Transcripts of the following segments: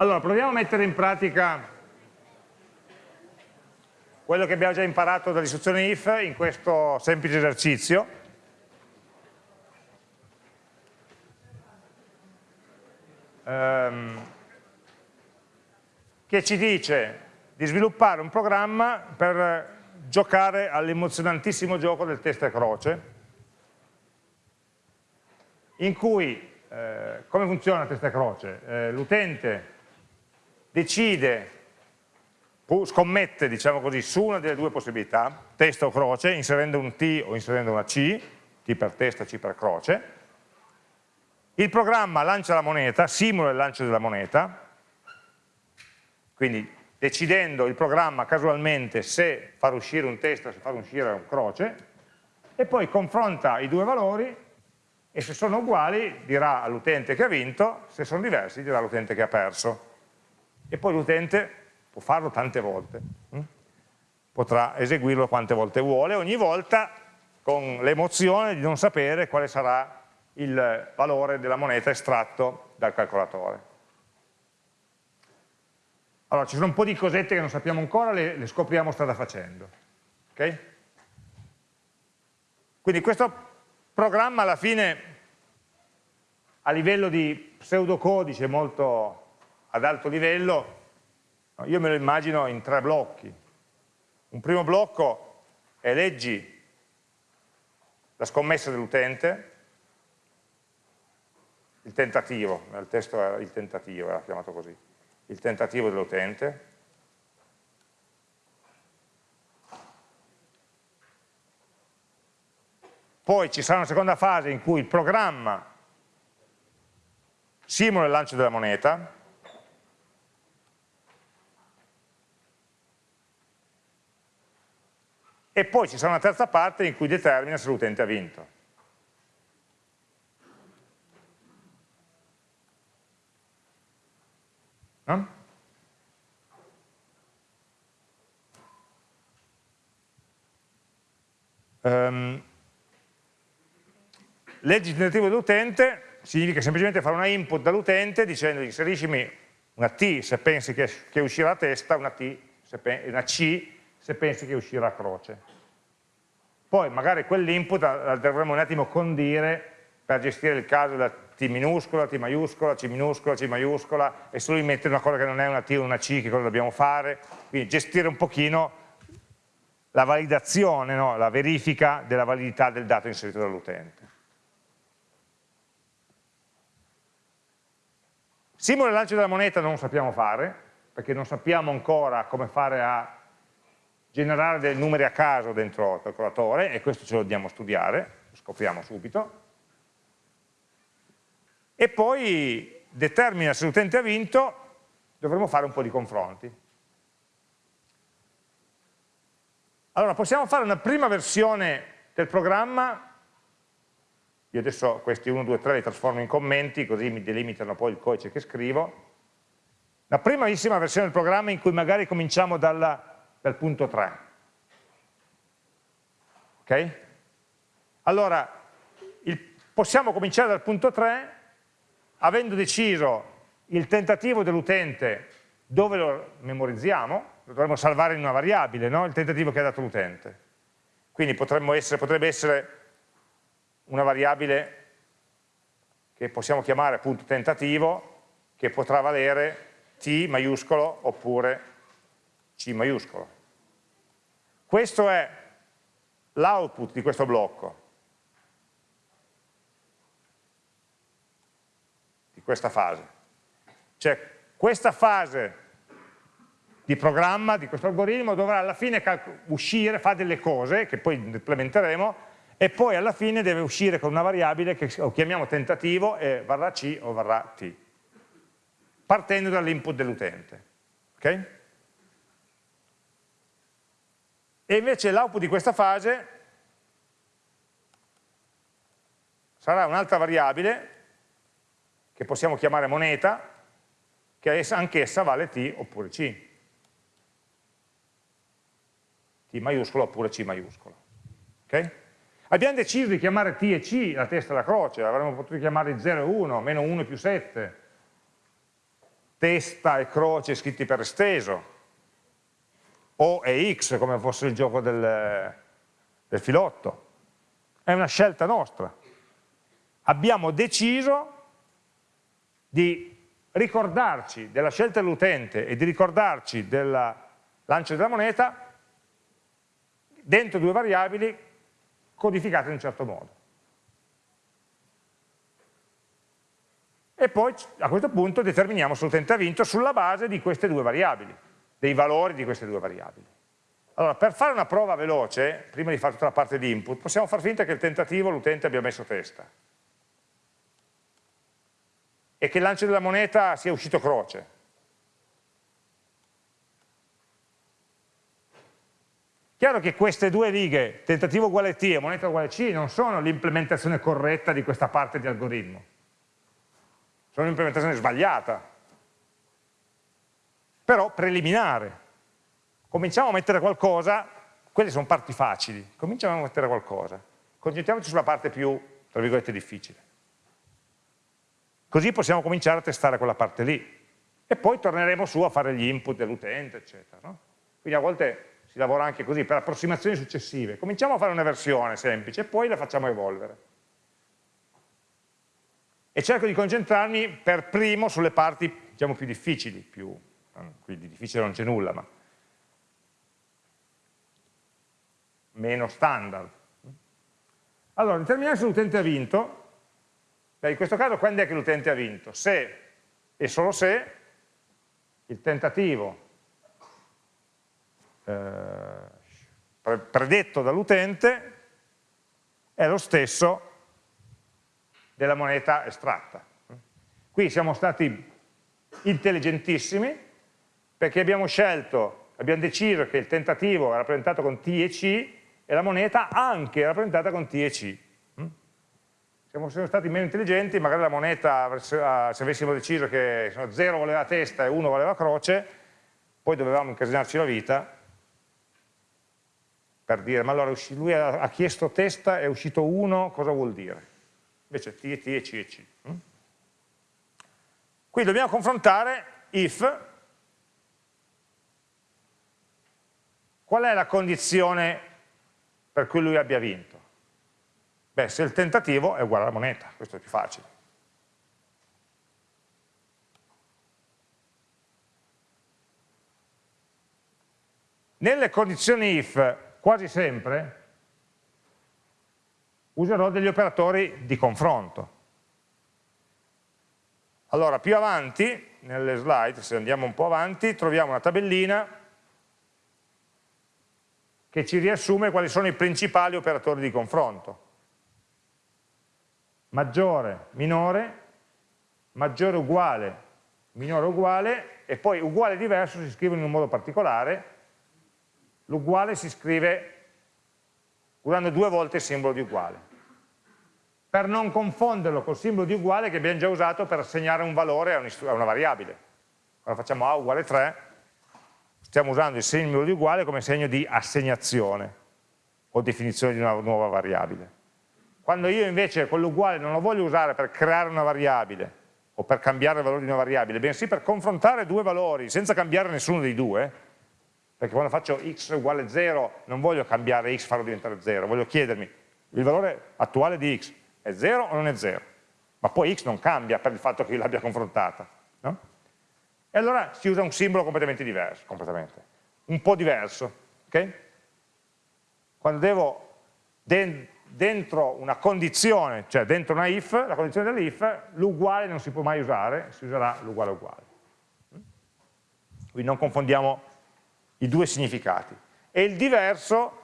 Allora, proviamo a mettere in pratica quello che abbiamo già imparato dall'istruzione if in questo semplice esercizio. Um, che ci dice di sviluppare un programma per giocare all'emozionantissimo gioco del testa e croce, in cui, eh, come funziona testa e croce? Eh, L'utente decide, scommette diciamo così, su una delle due possibilità, testa o croce, inserendo un T o inserendo una C, T per testa, C per croce, il programma lancia la moneta, simula il lancio della moneta, quindi decidendo il programma casualmente se far uscire un testa o se far uscire un croce, e poi confronta i due valori e se sono uguali dirà all'utente che ha vinto, se sono diversi dirà all'utente che ha perso e poi l'utente può farlo tante volte, hm? potrà eseguirlo quante volte vuole, ogni volta con l'emozione di non sapere quale sarà il valore della moneta estratto dal calcolatore. Allora, ci sono un po' di cosette che non sappiamo ancora, le, le scopriamo strada facendo. Okay? Quindi questo programma alla fine, a livello di pseudocodice molto ad alto livello, io me lo immagino in tre blocchi. Un primo blocco è leggi la scommessa dell'utente, il tentativo, nel testo era il tentativo, era chiamato così, il tentativo dell'utente, poi ci sarà una seconda fase in cui il programma simula il lancio della moneta, e poi ci sarà una terza parte in cui determina se l'utente ha vinto. No? Um, leggi tentativo dell'utente significa semplicemente fare una input dall'utente dicendo inseriscimi una T se pensi che, che uscirà a testa, una, T, una C se pensi che uscirà a croce. Poi magari quell'input la dovremo un attimo condire per gestire il caso della T minuscola, T maiuscola, C minuscola, C maiuscola e solo mettere una cosa che non è una T o una C, che cosa dobbiamo fare. Quindi gestire un pochino la validazione, no? la verifica della validità del dato inserito dall'utente. Simula il lancio della moneta non sappiamo fare, perché non sappiamo ancora come fare a generare dei numeri a caso dentro il calcolatore e questo ce lo dobbiamo studiare, lo scopriamo subito. E poi determina se l'utente ha vinto, dovremo fare un po' di confronti. Allora possiamo fare una prima versione del programma, io adesso questi 1, 2, 3 li trasformo in commenti così mi delimitano poi il codice che scrivo, la primissima versione del programma in cui magari cominciamo dalla dal punto 3. Ok? Allora, il, possiamo cominciare dal punto 3 avendo deciso il tentativo dell'utente dove lo memorizziamo, lo dovremmo salvare in una variabile, no? il tentativo che ha dato l'utente. Quindi essere, potrebbe essere una variabile che possiamo chiamare appunto tentativo, che potrà valere t maiuscolo oppure C maiuscolo. Questo è l'output di questo blocco, di questa fase. Cioè questa fase di programma, di questo algoritmo, dovrà alla fine uscire, fare delle cose che poi implementeremo e poi alla fine deve uscire con una variabile che chiamiamo tentativo e varrà C o varrà T, partendo dall'input dell'utente. Okay? E invece l'output di questa fase sarà un'altra variabile che possiamo chiamare moneta, che anch'essa vale T oppure C. T maiuscolo oppure C maiuscolo. Okay? Abbiamo deciso di chiamare T e C la testa e la croce, avremmo potuto chiamare 0 e 1, meno 1 più 7. testa e croce scritti per esteso, O e X come fosse il gioco del, del filotto. È una scelta nostra. Abbiamo deciso di ricordarci della scelta dell'utente e di ricordarci del lancio della moneta dentro due variabili codificate in un certo modo. E poi a questo punto determiniamo se l'utente ha vinto sulla base di queste due variabili, dei valori di queste due variabili. Allora, per fare una prova veloce, prima di fare tutta la parte di input, possiamo far finta che il tentativo l'utente abbia messo testa e che il lancio della moneta sia uscito croce. Chiaro che queste due righe, tentativo uguale T e moneta uguale C, non sono l'implementazione corretta di questa parte di algoritmo. Sono un'implementazione sbagliata. Però preliminare. Cominciamo a mettere qualcosa, quelle sono parti facili, cominciamo a mettere qualcosa. Concentriamoci sulla parte più, tra virgolette, difficile. Così possiamo cominciare a testare quella parte lì. E poi torneremo su a fare gli input dell'utente, eccetera. No? Quindi a volte si lavora anche così, per approssimazioni successive. Cominciamo a fare una versione semplice e poi la facciamo evolvere. E cerco di concentrarmi per primo sulle parti diciamo, più difficili, più, quindi difficile non c'è nulla, ma meno standard. Allora, determinare se l'utente ha vinto in questo caso quando è che l'utente ha vinto? Se e solo se il tentativo eh, predetto dall'utente è lo stesso della moneta estratta. Qui siamo stati intelligentissimi perché abbiamo scelto, abbiamo deciso che il tentativo è rappresentato con T e C e la moneta anche è rappresentata con T e C siamo, siamo stati meno intelligenti, magari la moneta, se avessimo deciso che 0 voleva testa e 1 voleva croce, poi dovevamo incasinarci la vita per dire, ma allora lui ha chiesto testa, è uscito 1, cosa vuol dire? Invece T e T e C e C. Mm? Qui dobbiamo confrontare if, qual è la condizione per cui lui abbia vinto? Beh, se il tentativo è uguale alla moneta, questo è più facile. Nelle condizioni if, quasi sempre, userò degli operatori di confronto. Allora, più avanti, nelle slide, se andiamo un po' avanti, troviamo una tabellina che ci riassume quali sono i principali operatori di confronto maggiore, minore, maggiore uguale, minore uguale e poi uguale diverso si scrive in un modo particolare, l'uguale si scrive usando due volte il simbolo di uguale, per non confonderlo col simbolo di uguale che abbiamo già usato per assegnare un valore a una variabile. Quando facciamo A uguale 3, stiamo usando il simbolo di uguale come segno di assegnazione o definizione di una nuova variabile. Quando io invece quell'uguale non lo voglio usare per creare una variabile o per cambiare il valore di una variabile, bensì per confrontare due valori senza cambiare nessuno dei due, perché quando faccio x uguale 0 non voglio cambiare x, farlo diventare 0, voglio chiedermi il valore attuale di x è 0 o non è 0? Ma poi x non cambia per il fatto che io l'abbia confrontata. E allora si usa un simbolo completamente diverso, completamente. un po' diverso. Okay? Quando devo dentro una condizione, cioè dentro una if, la condizione dell'if, l'uguale non si può mai usare, si userà l'uguale uguale. Quindi non confondiamo i due significati. E il diverso,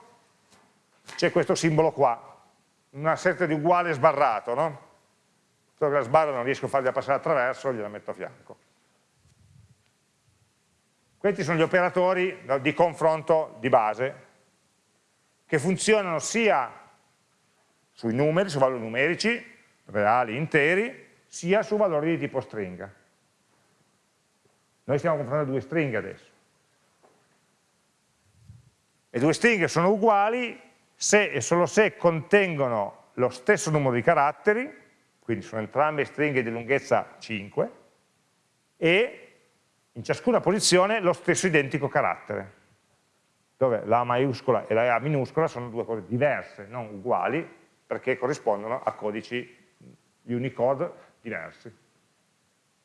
c'è questo simbolo qua, una serie di uguale sbarrato, no? Solo che la sbarra non riesco a fargliela passare attraverso, gliela metto a fianco. Questi sono gli operatori di confronto di base, che funzionano sia sui numeri, su valori numerici, reali, interi, sia su valori di tipo stringa. Noi stiamo confrontando due stringhe adesso. Le due stringhe sono uguali se e solo se contengono lo stesso numero di caratteri, quindi sono entrambe stringhe di lunghezza 5, e in ciascuna posizione lo stesso identico carattere, dove la maiuscola e la A minuscola sono due cose diverse, non uguali, perché corrispondono a codici Unicode diversi.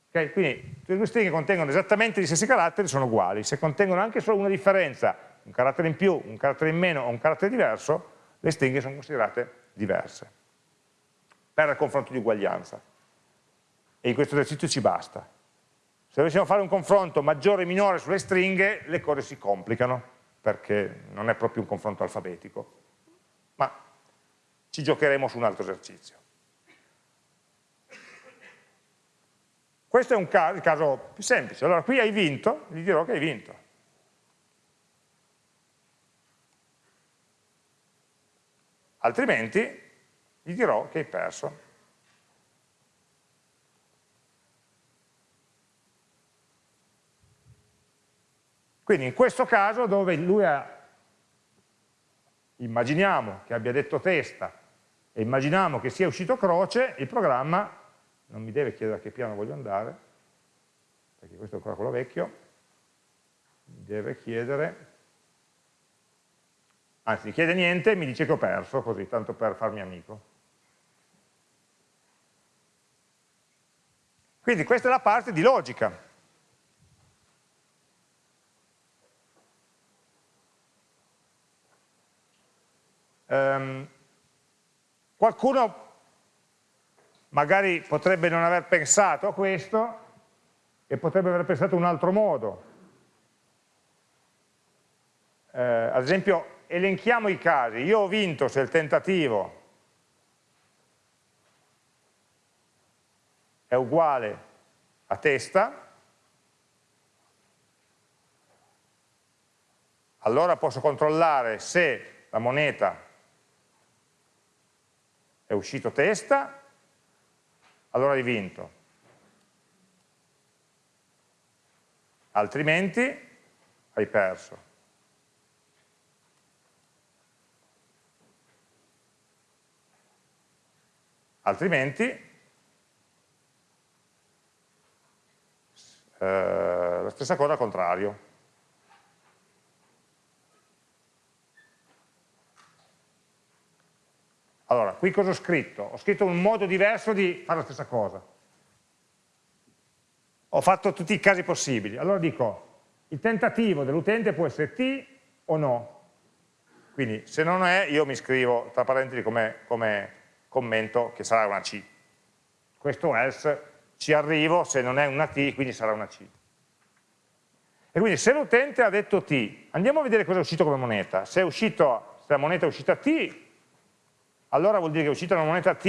Okay? Quindi le due stringhe contengono esattamente gli stessi caratteri sono uguali, se contengono anche solo una differenza, un carattere in più, un carattere in meno o un carattere diverso, le stringhe sono considerate diverse per il confronto di uguaglianza. E in questo esercizio ci basta. Se dovessimo fare un confronto maggiore e minore sulle stringhe, le cose si complicano, perché non è proprio un confronto alfabetico. Ma ci giocheremo su un altro esercizio. Questo è un caso, il caso più semplice. Allora qui hai vinto, gli dirò che hai vinto. Altrimenti gli dirò che hai perso. Quindi in questo caso dove lui ha, immaginiamo che abbia detto testa e immaginiamo che sia uscito croce, il programma non mi deve chiedere a che piano voglio andare, perché questo è ancora quello vecchio, mi deve chiedere, anzi chiede niente, mi dice che ho perso, così, tanto per farmi amico. Quindi questa è la parte di logica. Um, qualcuno magari potrebbe non aver pensato a questo e potrebbe aver pensato un altro modo. Eh, ad esempio, elenchiamo i casi. Io ho vinto se il tentativo è uguale a testa, allora posso controllare se la moneta è uscito testa, allora hai vinto. Altrimenti hai perso. Altrimenti eh, la stessa cosa al contrario. Allora, qui cosa ho scritto? Ho scritto un modo diverso di fare la stessa cosa. Ho fatto tutti i casi possibili. Allora dico, il tentativo dell'utente può essere T o no. Quindi se non è, io mi scrivo tra parentesi come, come commento che sarà una C. Questo else ci arrivo, se non è una T, quindi sarà una C. E quindi se l'utente ha detto T, andiamo a vedere cosa è uscito come moneta. Se, uscito, se la moneta è uscita T, allora vuol dire che è uscita una moneta T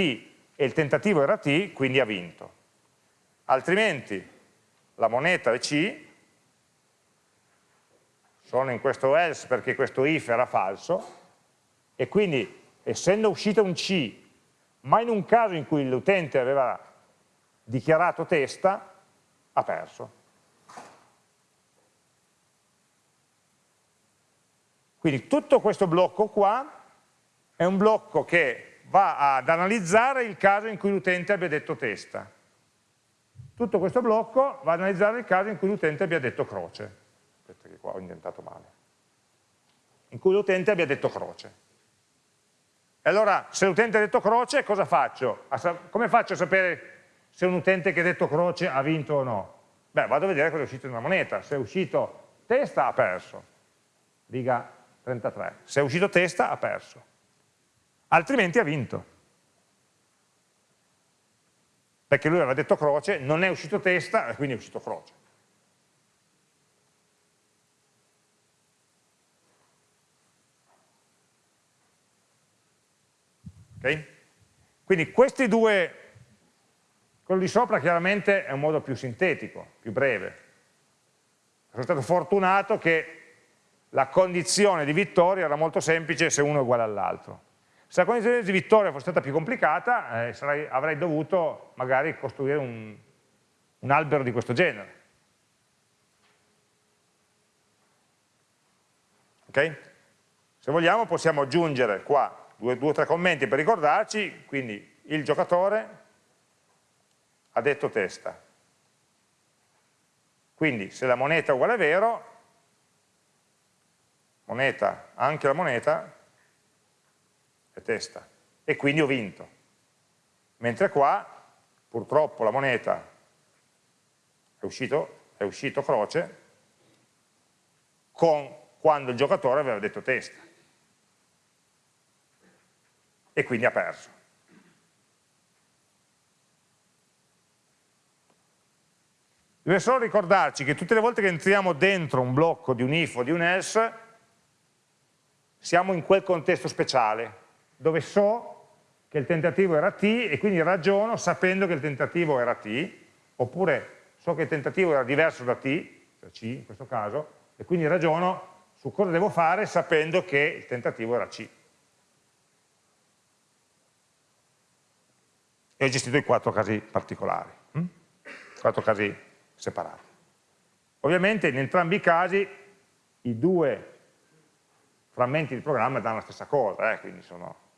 e il tentativo era T, quindi ha vinto. Altrimenti la moneta è C, sono in questo else perché questo if era falso, e quindi essendo uscita un C, ma in un caso in cui l'utente aveva dichiarato testa, ha perso. Quindi tutto questo blocco qua è un blocco che va ad analizzare il caso in cui l'utente abbia detto testa. Tutto questo blocco va ad analizzare il caso in cui l'utente abbia detto croce. Aspetta che qua ho indentato male. In cui l'utente abbia detto croce. E allora, se l'utente ha detto croce, cosa faccio? Come faccio a sapere se un utente che ha detto croce ha vinto o no? Beh, vado a vedere cosa è uscito in una moneta. Se è uscito testa, ha perso. Riga 33. Se è uscito testa, ha perso altrimenti ha vinto. Perché lui aveva detto croce, non è uscito testa, e quindi è uscito croce. Okay? Quindi questi due, quello di sopra chiaramente è un modo più sintetico, più breve. Sono stato fortunato che la condizione di vittoria era molto semplice se uno è uguale all'altro. Se la condizione di vittoria fosse stata più complicata, eh, sarei, avrei dovuto magari costruire un, un albero di questo genere. Ok? Se vogliamo possiamo aggiungere qua due o tre commenti per ricordarci, quindi il giocatore ha detto testa. Quindi se la moneta è uguale a vero, moneta, anche la moneta testa e quindi ho vinto. Mentre qua purtroppo la moneta è uscito, è uscito croce con, quando il giocatore aveva detto testa e quindi ha perso. Deve solo ricordarci che tutte le volte che entriamo dentro un blocco di un if o di un else, siamo in quel contesto speciale, dove so che il tentativo era t e quindi ragiono sapendo che il tentativo era t, oppure so che il tentativo era diverso da t, cioè c in questo caso, e quindi ragiono su cosa devo fare sapendo che il tentativo era c. E ho gestito i quattro casi particolari, hm? quattro casi separati. Ovviamente in entrambi i casi i due frammenti di programma danno la stessa cosa, eh, quindi sono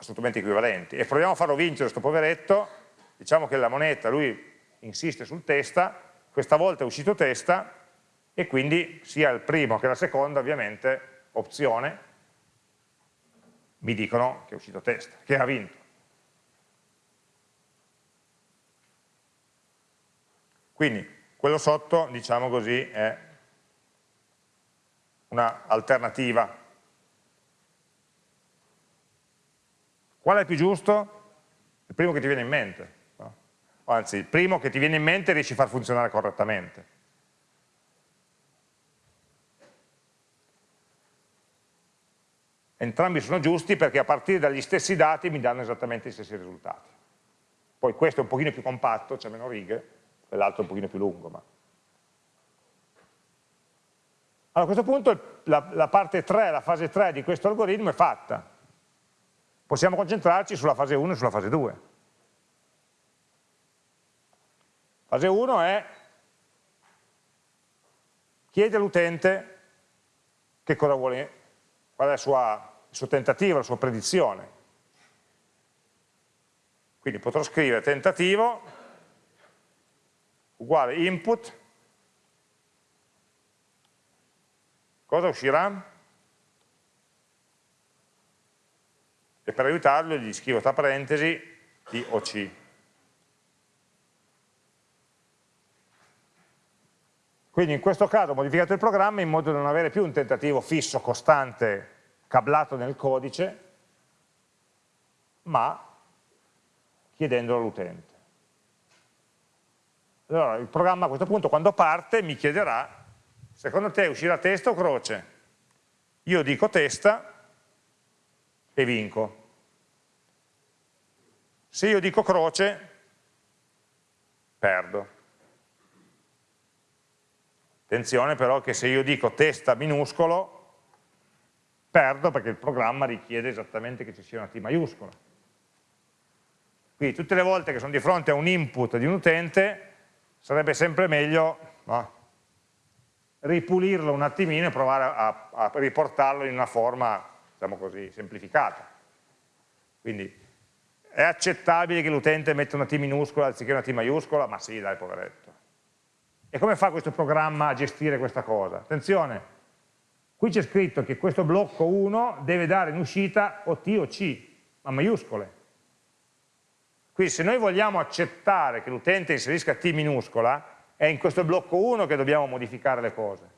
assolutamente equivalenti. E proviamo a farlo vincere questo poveretto, diciamo che la moneta, lui insiste sul testa, questa volta è uscito testa, e quindi sia il primo che la seconda, ovviamente, opzione, mi dicono che è uscito testa, che ha vinto. Quindi quello sotto, diciamo così, è un'alternativa. Qual è più giusto? Il primo che ti viene in mente. No? Anzi, il primo che ti viene in mente riesci a far funzionare correttamente. Entrambi sono giusti perché a partire dagli stessi dati mi danno esattamente gli stessi risultati. Poi questo è un pochino più compatto, c'è meno righe, quell'altro un pochino più lungo. Ma... Allora, a questo punto la, la parte 3, la fase 3 di questo algoritmo è fatta. Possiamo concentrarci sulla fase 1 e sulla fase 2. Fase 1 è chiede all'utente che cosa vuole, qual è sua, il suo tentativo, la sua predizione. Quindi potrò scrivere tentativo uguale input, cosa uscirà? E per aiutarlo gli scrivo tra parentesi I o C. Quindi in questo caso ho modificato il programma in modo da non avere più un tentativo fisso, costante, cablato nel codice, ma chiedendolo all'utente. Allora il programma a questo punto quando parte mi chiederà, secondo te uscirà testa o croce? Io dico testa e vinco. Se io dico croce, perdo. Attenzione però che se io dico testa minuscolo, perdo perché il programma richiede esattamente che ci sia una T maiuscola. Quindi tutte le volte che sono di fronte a un input di un utente, sarebbe sempre meglio no, ripulirlo un attimino e provare a, a, riportarlo in una forma, diciamo così, semplificata. Quindi è accettabile che l'utente metta una T minuscola anziché una T maiuscola? Ma sì, dai, poveretto. E come fa questo programma a gestire questa cosa? Attenzione, qui c'è scritto che questo blocco 1 deve dare in uscita o T o C, ma maiuscole. Quindi se noi vogliamo accettare che l'utente inserisca T minuscola, è in questo blocco 1 che dobbiamo modificare le cose,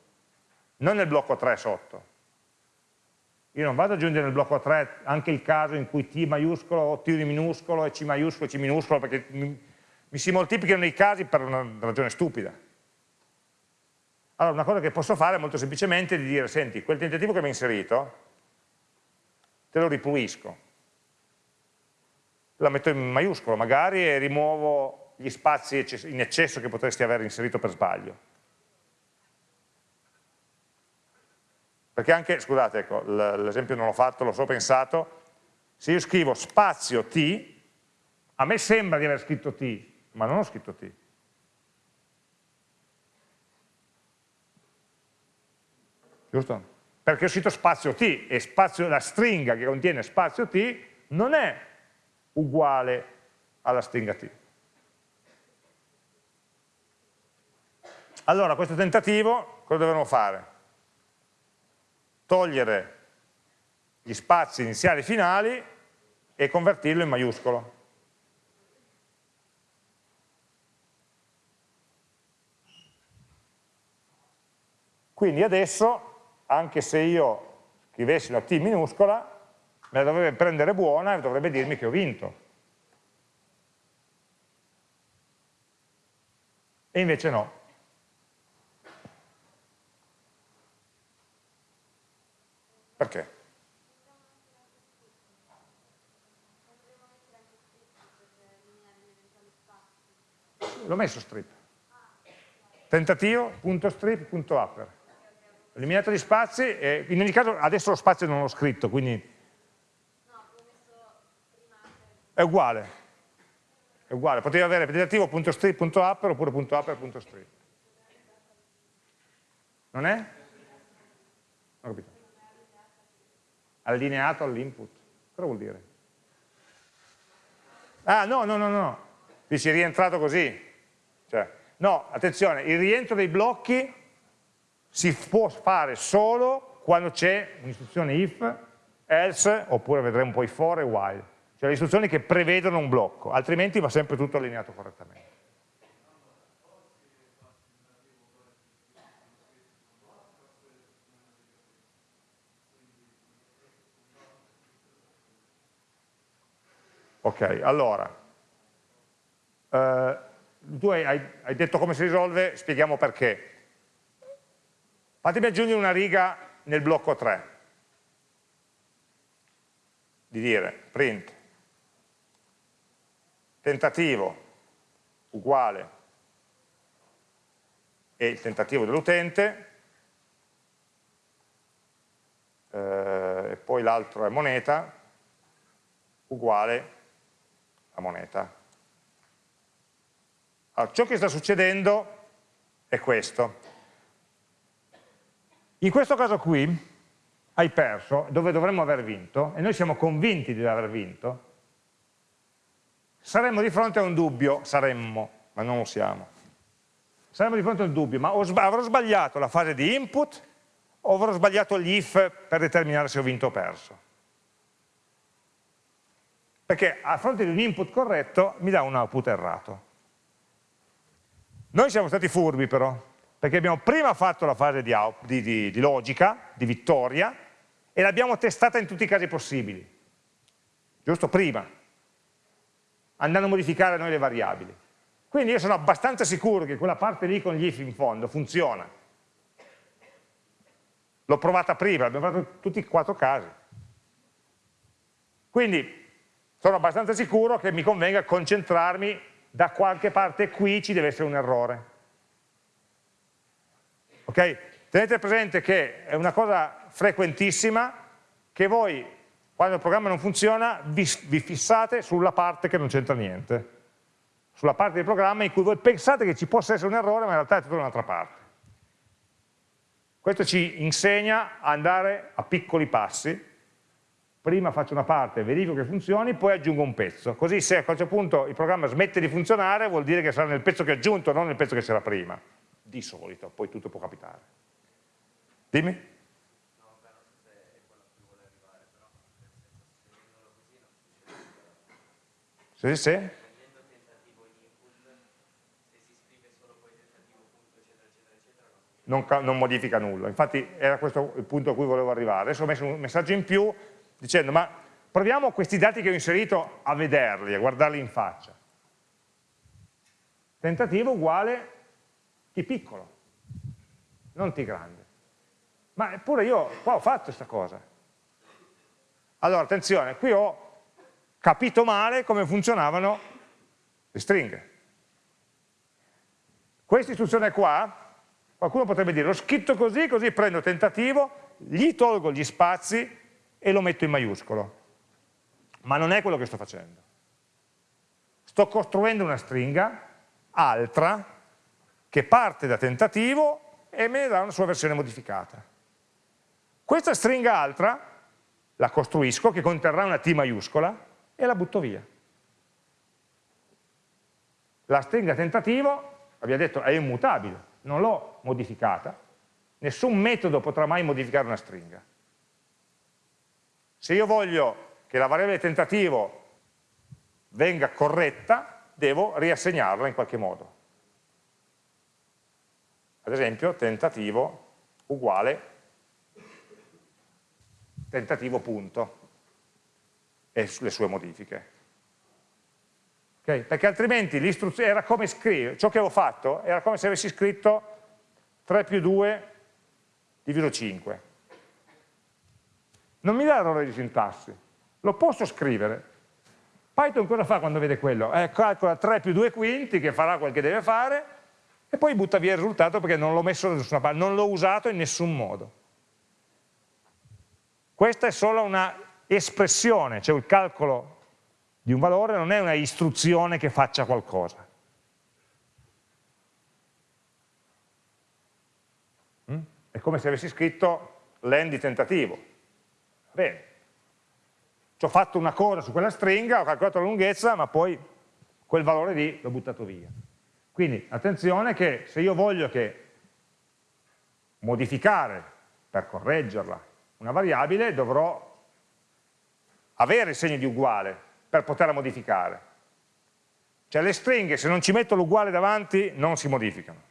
non nel blocco 3 sotto. Io non vado ad aggiungere nel blocco 3 anche il caso in cui T maiuscolo o T minuscolo e C maiuscolo e C minuscolo, perché mi, mi si moltiplicano i casi per una ragione stupida. Allora una cosa che posso fare molto semplicemente è di dire, senti, quel tentativo che mi hai inserito, te lo ripulisco, la metto in maiuscolo magari e rimuovo gli spazi in eccesso che potresti aver inserito per sbaglio. Perché anche, scusate, ecco, l'esempio non l'ho fatto, l'ho solo pensato, se io scrivo spazio t, a me sembra di aver scritto t, ma non ho scritto t. Giusto? Perché ho scritto spazio t e spazio, la stringa che contiene spazio t non è uguale alla stringa t. Allora, questo tentativo, cosa dovremmo fare? Togliere gli spazi iniziali e finali e convertirlo in maiuscolo. Quindi adesso, anche se io scrivessi una T minuscola, me la dovrebbe prendere buona e dovrebbe dirmi che ho vinto. E invece no. Perché? L'ho messo strip. Tentativo, punto strip, punto upper. Eliminato gli spazi, e in ogni caso adesso lo spazio non l'ho scritto, quindi è uguale. È uguale, potevi avere tentativo.strip.upper oppure .upper.strip. Non è? Non ho capito allineato all'input. Cosa vuol dire? Ah, no, no, no, no. Dici rientrato così. Cioè, no, attenzione, il rientro dei blocchi si può fare solo quando c'è un'istruzione if, else, oppure vedremo poi for e while. Cioè le istruzioni che prevedono un blocco, altrimenti va sempre tutto allineato correttamente. Ok, allora, eh, tu hai, hai, detto come si risolve, spieghiamo perché. Fatemi aggiungere una riga nel blocco 3, di dire print tentativo uguale e il tentativo dell'utente eh, e poi l'altro è moneta uguale la moneta. Allora, ciò che sta succedendo è questo. In questo caso qui hai perso dove dovremmo aver vinto e noi siamo convinti di aver vinto, saremmo di fronte a un dubbio, saremmo, ma non lo siamo. Saremmo di fronte a un dubbio, ma avrò sbagliato la fase di input o avrò sbagliato gli if per determinare se ho vinto o perso? Perché a fronte di un input corretto mi dà un output errato. Noi siamo stati furbi però, perché abbiamo prima fatto la fase di, di, di, di logica, di vittoria, e l'abbiamo testata in tutti i casi possibili, giusto? Prima, andando a modificare noi le variabili. Quindi io sono abbastanza sicuro che quella parte lì con gli if in fondo funziona. L'ho provata prima, l'abbiamo fatto tutti e quattro casi. Quindi sono abbastanza sicuro che mi convenga concentrarmi da qualche parte qui ci deve essere un errore. Ok? Tenete presente che è una cosa frequentissima che voi, quando il programma non funziona, vi, vi fissate sulla parte che non c'entra niente, sulla parte del programma in cui voi pensate che ci possa essere un errore, ma in realtà è tutta un'altra parte. Questo ci insegna a andare a piccoli passi, prima faccio una parte, verifico che funzioni, poi aggiungo un pezzo. Così se a qualche punto il programma smette di funzionare, vuol dire che sarà nel pezzo che ho aggiunto, non nel pezzo che c'era prima. Di solito, poi tutto può capitare. Dimmi? Sì, sì. Non, non, modifica nulla. Infatti era questo il punto a cui volevo arrivare. Adesso ho messo un messaggio in più dicendo ma proviamo questi dati che ho inserito a vederli, a guardarli in faccia. Tentativo uguale T piccolo, non T grande. Ma eppure io qua ho fatto questa cosa. Allora, attenzione, qui ho capito male come funzionavano le stringhe. Questa istruzione qua, qualcuno potrebbe dire, l'ho scritto così, così prendo tentativo, gli tolgo gli spazi e lo metto in maiuscolo. Ma non è quello che sto facendo. Sto costruendo una stringa altra che parte da tentativo e me ne dà una sua versione modificata. Questa stringa altra la costruisco, che conterrà una T maiuscola, e la butto via. La stringa tentativo, abbiamo detto, è immutabile, non l'ho modificata, nessun metodo potrà mai modificare una stringa. Se io voglio che la variabile tentativo venga corretta, devo riassegnarla in qualche modo. Ad esempio, tentativo uguale tentativo punto e le sue modifiche. Okay? Perché altrimenti era come scrivere, ciò che avevo fatto era come se avessi scritto 3 più 2 diviso 5. Non mi dà errore di sintassi, lo posso scrivere. Python cosa fa quando vede quello? Eh, calcola 3 più 2 quinti, che farà quel che deve fare, e poi butta via il risultato perché non l'ho messo da nessuna parte, non l'ho usato in nessun modo. Questa è solo una espressione, cioè il calcolo di un valore non è una istruzione che faccia qualcosa. Mm? È come se avessi scritto len di tentativo. Bene, ci ho fatto una cosa su quella stringa, ho calcolato la lunghezza, ma poi quel valore lì l'ho buttato via. Quindi attenzione che se io voglio che modificare per correggerla una variabile dovrò avere il segno di uguale per poterla modificare. Cioè le stringhe se non ci metto l'uguale davanti non si modificano.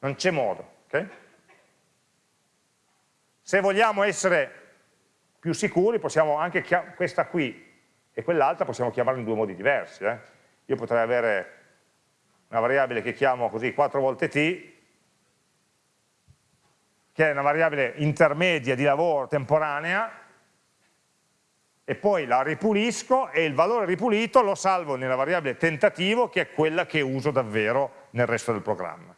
Non c'è modo. Okay? Se vogliamo essere più sicuri possiamo anche questa qui e quell'altra possiamo chiamarla in due modi diversi. Eh? Io potrei avere una variabile che chiamo così 4 volte t che è una variabile intermedia di lavoro temporanea, e poi la ripulisco e il valore ripulito lo salvo nella variabile tentativo che è quella che uso davvero nel resto del programma.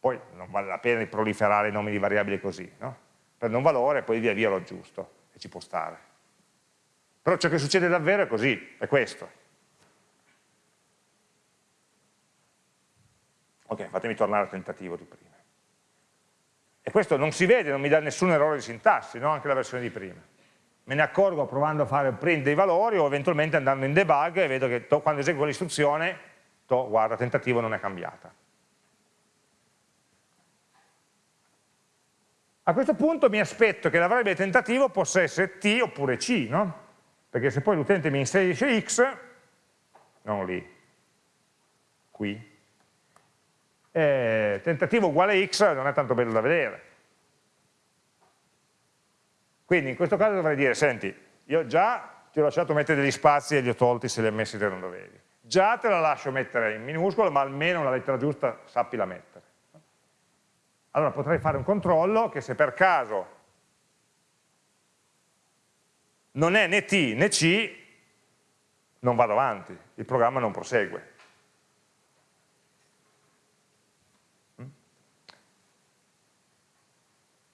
Poi non vale la pena di proliferare nomi di variabili così, no? Prendo un valore e poi via via lo aggiusto e ci può stare. Però ciò che succede davvero è così, è questo. Ok, fatemi tornare al tentativo di prima. E questo non si vede, non mi dà nessun errore di sintassi, no? anche la versione di prima. Me ne accorgo provando a fare il print dei valori o eventualmente andando in debug e vedo che quando eseguo l'istruzione, guarda, tentativo non è cambiata. A questo punto mi aspetto che la variabile tentativo possa essere t oppure c, no? Perché se poi l'utente mi inserisce x, non lì, qui, eh, tentativo uguale x non è tanto bello da vedere. Quindi in questo caso dovrei dire, senti, io già ti ho lasciato mettere degli spazi e li ho tolti se li hai messi dove non dovevi. Già te la lascio mettere in minuscolo, ma almeno la lettera giusta sappila mettere. Allora potrei fare un controllo che se per caso non è né T né C, non vado avanti, il programma non prosegue.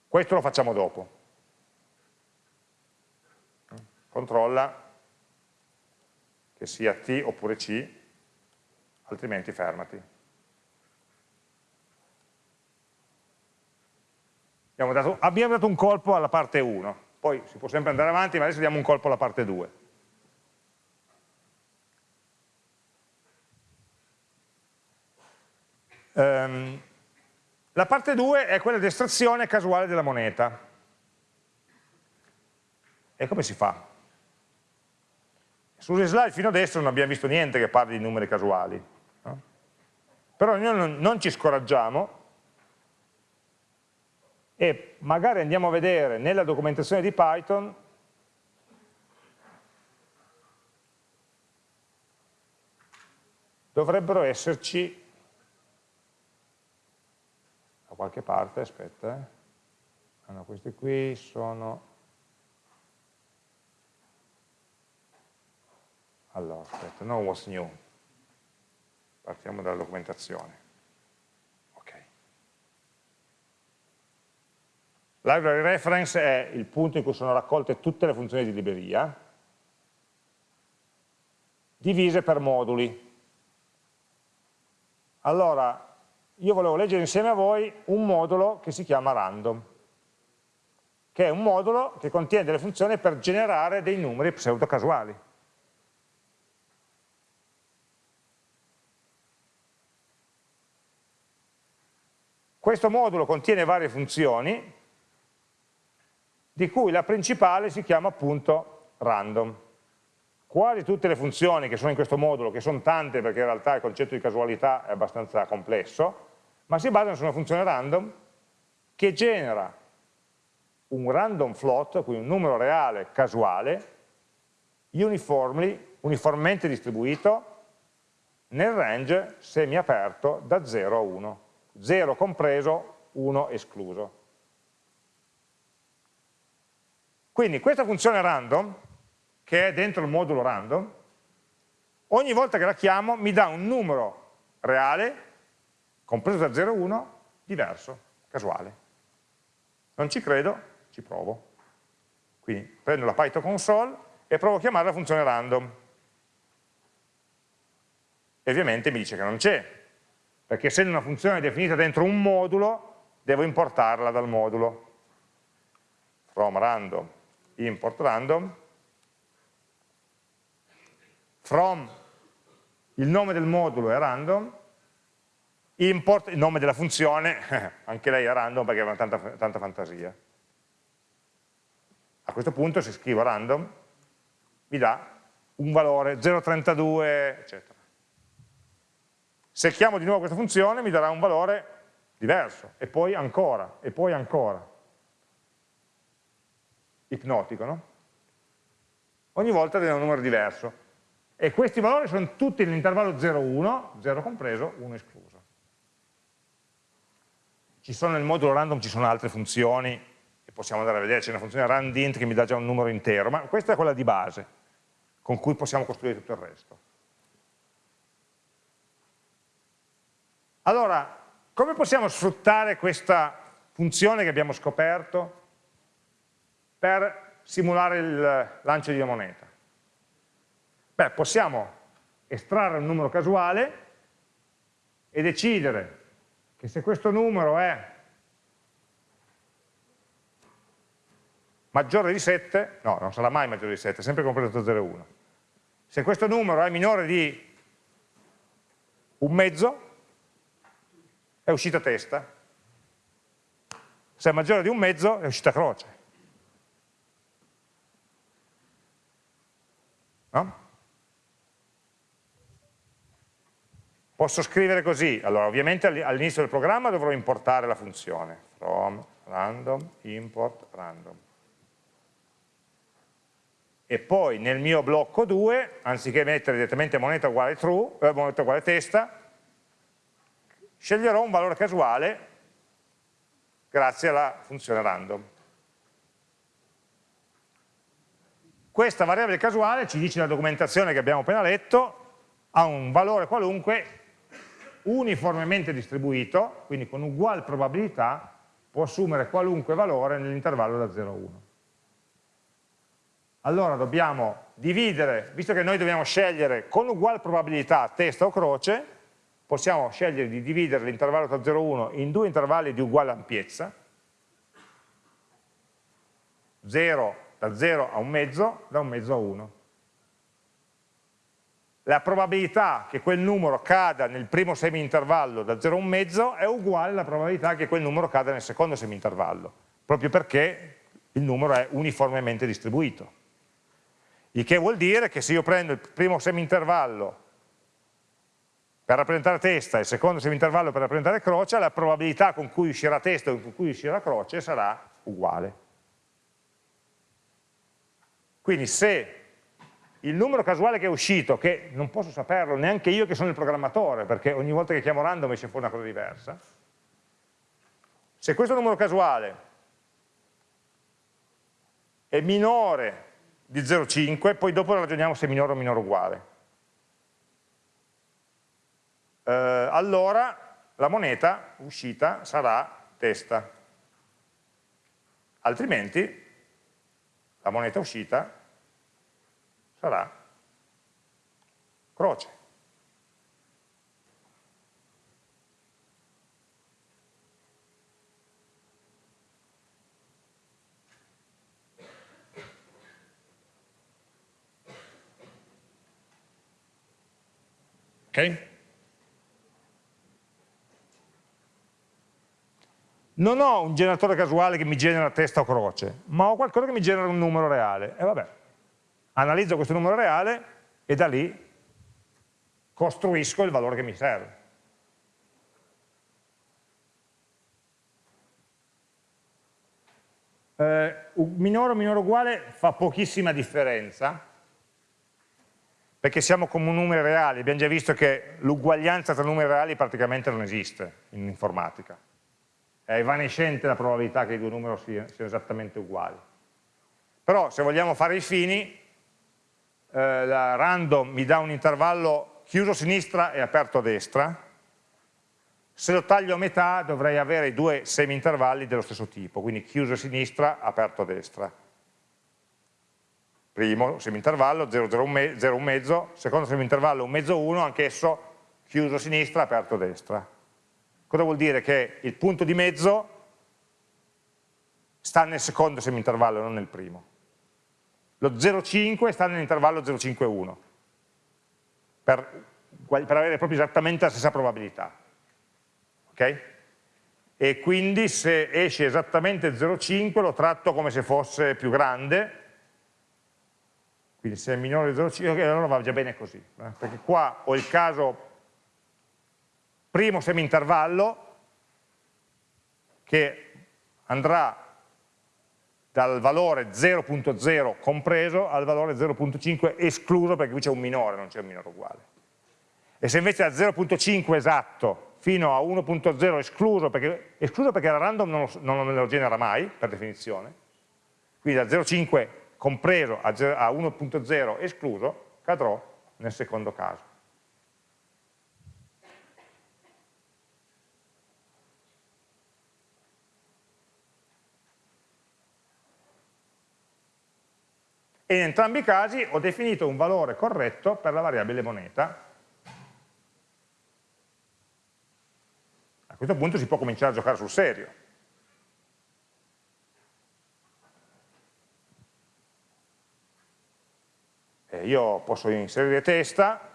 Questo lo facciamo dopo. Controlla che sia T oppure C, altrimenti fermati. Abbiamo dato, abbiamo dato un colpo alla parte 1, poi si può sempre andare avanti, ma adesso diamo un colpo alla parte 2. Um, ehm, la parte 2 è quella di estrazione casuale della moneta. E come si fa? Sulle slide fino adesso non abbiamo visto niente che parli di numeri casuali. No? Però noi non, non ci scoraggiamo e magari andiamo a vedere nella documentazione di Python dovrebbero esserci da qualche parte, aspetta, eh. ah, questi qui sono, allora, aspetta, no what's new, partiamo dalla documentazione, Library reference è il punto in cui sono raccolte tutte le funzioni di libreria, divise per moduli. Allora, io volevo leggere insieme a voi un modulo che si chiama random, che è un modulo che contiene delle funzioni per generare dei numeri pseudo casuali. Questo modulo contiene varie funzioni, di cui la principale si chiama appunto random. Quasi tutte le funzioni che sono in questo modulo, che sono tante perché in realtà il concetto di casualità è abbastanza complesso, ma si basano su una funzione random che genera un random float, quindi un numero reale casuale, uniformly, uniformemente distribuito nel range semiaperto da 0 a 1, 0 compreso, 1 escluso. Quindi questa funzione random, che è dentro il modulo random, ogni volta che la chiamo mi dà un numero reale, compreso da 0 a 1, diverso, casuale. Non ci credo, ci provo. Quindi prendo la Python console e provo a chiamare la funzione random. E ovviamente mi dice che non c'è, perché essendo una funzione definita dentro un modulo, devo importarla dal modulo. From random import random, from il nome del modulo è random, import il nome della funzione, anche lei è random perché aveva tanta, tanta fantasia. A questo punto se scrivo random mi dà un valore 0,32 eccetera. Se chiamo di nuovo questa funzione mi darà un valore diverso, e poi ancora, e poi ancora ipnotico, no? Ogni volta deve un numero diverso. E questi valori sono tutti nell'intervallo 0,1, 0 compreso, 1 escluso. Ci sono nel modulo random, ci sono altre funzioni, che possiamo andare a vedere, c'è una funzione randint che mi dà già un numero intero, ma questa è quella di base, con cui possiamo costruire tutto il resto. Allora, come possiamo sfruttare questa funzione che abbiamo scoperto per simulare il lancio di una moneta? Beh, possiamo estrarre un numero casuale e decidere che se questo numero è maggiore di 7, no, non sarà mai maggiore di 7, sempre compreso 0 e 1. Se questo numero è minore di un mezzo, è uscita testa. Se è maggiore di un mezzo, è uscita croce. No? Posso scrivere così, allora ovviamente all'inizio del programma dovrò importare la funzione from random import random e poi nel mio blocco 2, anziché mettere direttamente moneta uguale true, eh, moneta uguale testa, sceglierò un valore casuale grazie alla funzione random. Questa variabile casuale, ci dice la documentazione che abbiamo appena letto, ha un valore qualunque uniformemente distribuito, quindi con uguale probabilità può assumere qualunque valore nell'intervallo da 0 a 1. Allora dobbiamo dividere, visto che noi dobbiamo scegliere con uguale probabilità testa o croce, possiamo scegliere di dividere l'intervallo tra 0 e 1 in due intervalli di uguale ampiezza, 0 da 0 a un mezzo, da un mezzo a 1. La probabilità che quel numero cada nel primo semi-intervallo da 0 a un mezzo è uguale alla probabilità che quel numero cada nel secondo semi-intervallo, proprio perché il numero è uniformemente distribuito. Il che vuol dire che se io prendo il primo semi-intervallo per rappresentare testa e il secondo semi-intervallo per rappresentare croce, la probabilità con cui uscirà testa e con cui uscirà croce sarà uguale. Quindi se il numero casuale che è uscito, che non posso saperlo neanche io che sono il programmatore, perché ogni volta che chiamo random esce fuori una cosa diversa, se questo numero casuale è minore di 0,5, poi dopo ragioniamo se è minore o minore uguale. Eh, allora la moneta uscita sarà testa, altrimenti la moneta uscita sarà croce. Ok? Non ho un generatore casuale che mi genera testa o croce, ma ho qualcosa che mi genera un numero reale. E vabbè, analizzo questo numero reale e da lì costruisco il valore che mi serve. Eh, minore o minore uguale fa pochissima differenza, perché siamo con numeri reali, abbiamo già visto che l'uguaglianza tra numeri reali praticamente non esiste in informatica. È evanescente la probabilità che i due numeri siano, siano esattamente uguali. Però se vogliamo fare i fini, eh, la random mi dà un intervallo chiuso a sinistra e aperto a destra, se lo taglio a metà dovrei avere due semi-intervalli dello stesso tipo, quindi chiuso a sinistra, aperto a destra primo semintervallo, 0, 0, 1 mezzo, secondo semintervallo 1 mezzo 1, anch'esso chiuso a sinistra, aperto a destra. Cosa vuol dire? Che il punto di mezzo sta nel secondo semintervallo, non nel primo. Lo 0,5 sta nell'intervallo 0,5,1, per, per avere proprio esattamente la stessa probabilità. Ok? E quindi se esce esattamente 0,5 lo tratto come se fosse più grande, quindi se è minore di 0,5 allora va già bene così, eh? perché qua ho il caso primo semi-intervallo che andrà dal valore 0.0 compreso al valore 0.5 escluso perché qui c'è un minore, non c'è un minore uguale. E se invece da 0.5 esatto fino a 1.0 escluso perché, escluso perché la random non non lo genera mai, per definizione, quindi da 0.5 compreso a 1.0 escluso, cadrò nel secondo caso. E in entrambi i casi ho definito un valore corretto per la variabile moneta. A questo punto si può cominciare a giocare sul serio. eh, io posso inserire testa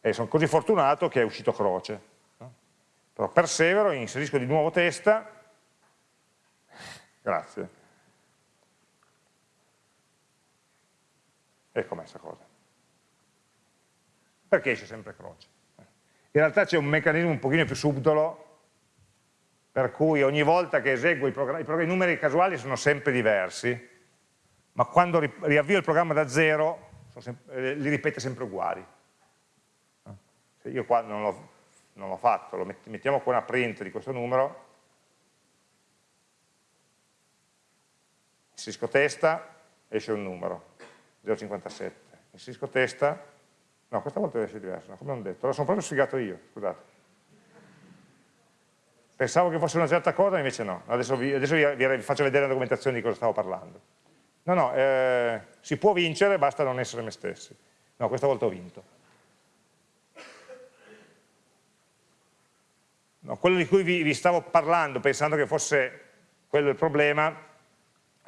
e sono così fortunato che è uscito croce. Però persevero, inserisco di nuovo testa, grazie. E com'è questa cosa? Perché esce sempre croce? In realtà c'è un meccanismo un pochino più subdolo per cui ogni volta che eseguo i programmi, i, i numeri casuali sono sempre diversi, ma quando riavvio il programma da zero eh, li ripete sempre uguali. Se io qua non l'ho fatto, lo mettiamo qua una print di questo numero, inserisco testa, esce un numero, 0,57, inserisco testa, no questa volta deve essere diverso, no, come ho detto, lo sono proprio sfigato io, scusate. Pensavo che fosse una certa cosa, invece no, adesso vi, adesso vi, vi faccio vedere la documentazione di cosa stavo parlando. No, no, eh, si può vincere, basta non essere me stessi. No, questa volta ho vinto. No, quello di cui vi, vi stavo parlando, pensando che fosse quello il problema,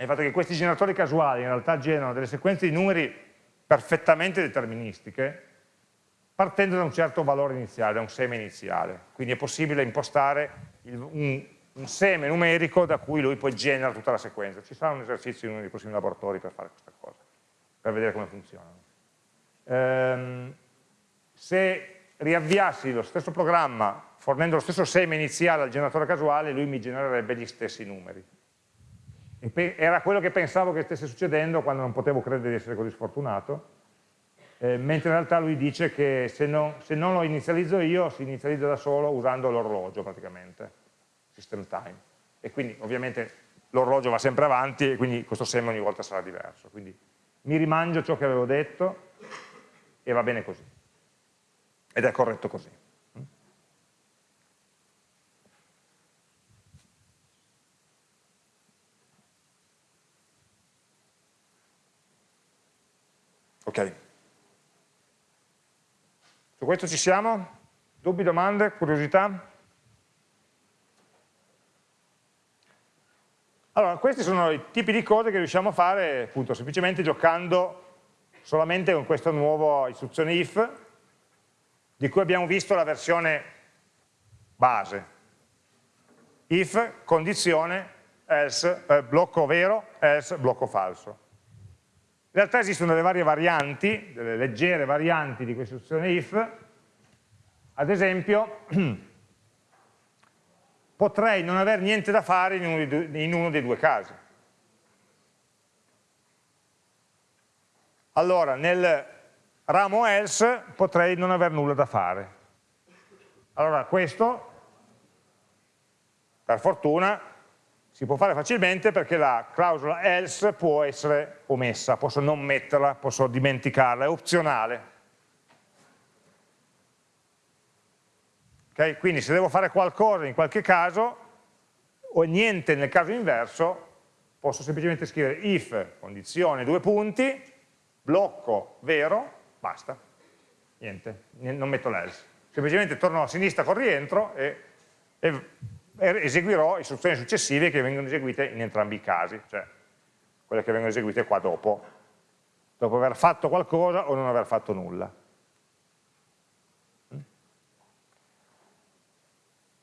è il fatto che questi generatori casuali in realtà generano delle sequenze di numeri perfettamente deterministiche, partendo da un certo valore iniziale, da un seme iniziale. Quindi è possibile impostare il, un, un seme numerico da cui lui poi genera tutta la sequenza. Ci sarà un esercizio in uno dei prossimi laboratori per fare questa cosa, per vedere come funzionano. Ehm, se riavviassi lo stesso programma fornendo lo stesso seme iniziale al generatore casuale, lui mi genererebbe gli stessi numeri. E era quello che pensavo che stesse succedendo quando non potevo credere di essere così sfortunato, eh, mentre in realtà lui dice che se, no, se non lo inizializzo io, si inizializza da solo usando l'orologio praticamente system time. E quindi ovviamente l'orologio va sempre avanti e quindi questo seme ogni volta sarà diverso. Quindi mi rimangio ciò che avevo detto e va bene così. Ed è corretto così. Ok. Su questo ci siamo? Dubbi, domande, curiosità? Allora, questi sono i tipi di cose che riusciamo a fare appunto semplicemente giocando solamente con questa nuova istruzione if, di cui abbiamo visto la versione base. if condizione else, eh, blocco vero, else, blocco falso. In realtà esistono delle varie varianti, delle leggere varianti di questa istruzione if, ad esempio potrei non avere niente da fare in uno, due, in uno dei due casi. Allora, nel ramo else potrei non avere nulla da fare. Allora, questo, per fortuna, si può fare facilmente perché la clausola else può essere omessa, posso non metterla, posso dimenticarla, è opzionale. Okay? Quindi se devo fare qualcosa in qualche caso, o niente nel caso inverso, posso semplicemente scrivere if, condizione, due punti, blocco vero, basta, niente, non metto l'else. Semplicemente torno a sinistra con rientro e, e, eseguirò istruzioni successive che vengono eseguite in entrambi i casi, cioè quelle che vengono eseguite qua dopo, dopo aver fatto qualcosa o non aver fatto nulla. In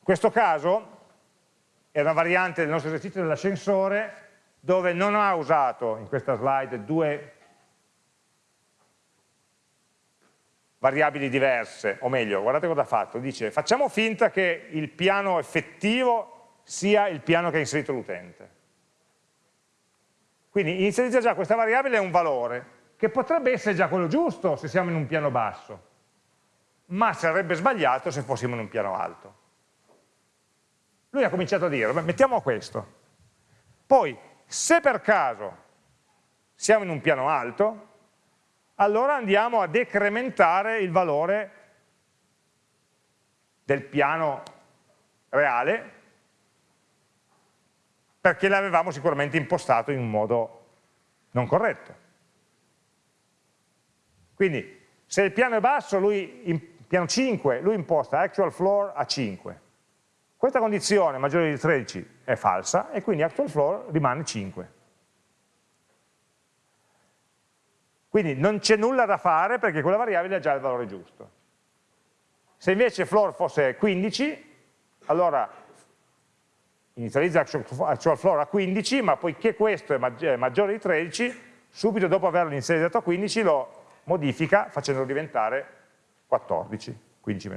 questo caso è una variante del nostro esercizio dell'ascensore dove non ha usato in questa slide due variabili diverse, o meglio, guardate cosa ha fatto, dice facciamo finta che il piano effettivo sia il piano che ha inserito l'utente. Quindi inizializza già questa variabile un valore, che potrebbe essere già quello giusto se siamo in un piano basso, ma sarebbe sbagliato se fossimo in un piano alto. Lui ha cominciato a dire, mettiamo questo. Poi, se per caso siamo in un piano alto, allora andiamo a decrementare il valore del piano reale perché l'avevamo sicuramente impostato in un modo non corretto. Quindi se il piano è basso, lui, in piano 5, lui imposta actual floor a 5. Questa condizione maggiore di 13 è falsa e quindi actual floor rimane 5. Quindi non c'è nulla da fare perché quella variabile ha già il valore giusto. Se invece floor fosse 15, allora inizializza actual floor a 15, ma poiché questo è maggiore di 13, subito dopo averlo inizializzato a 15 lo modifica facendolo diventare 14, 15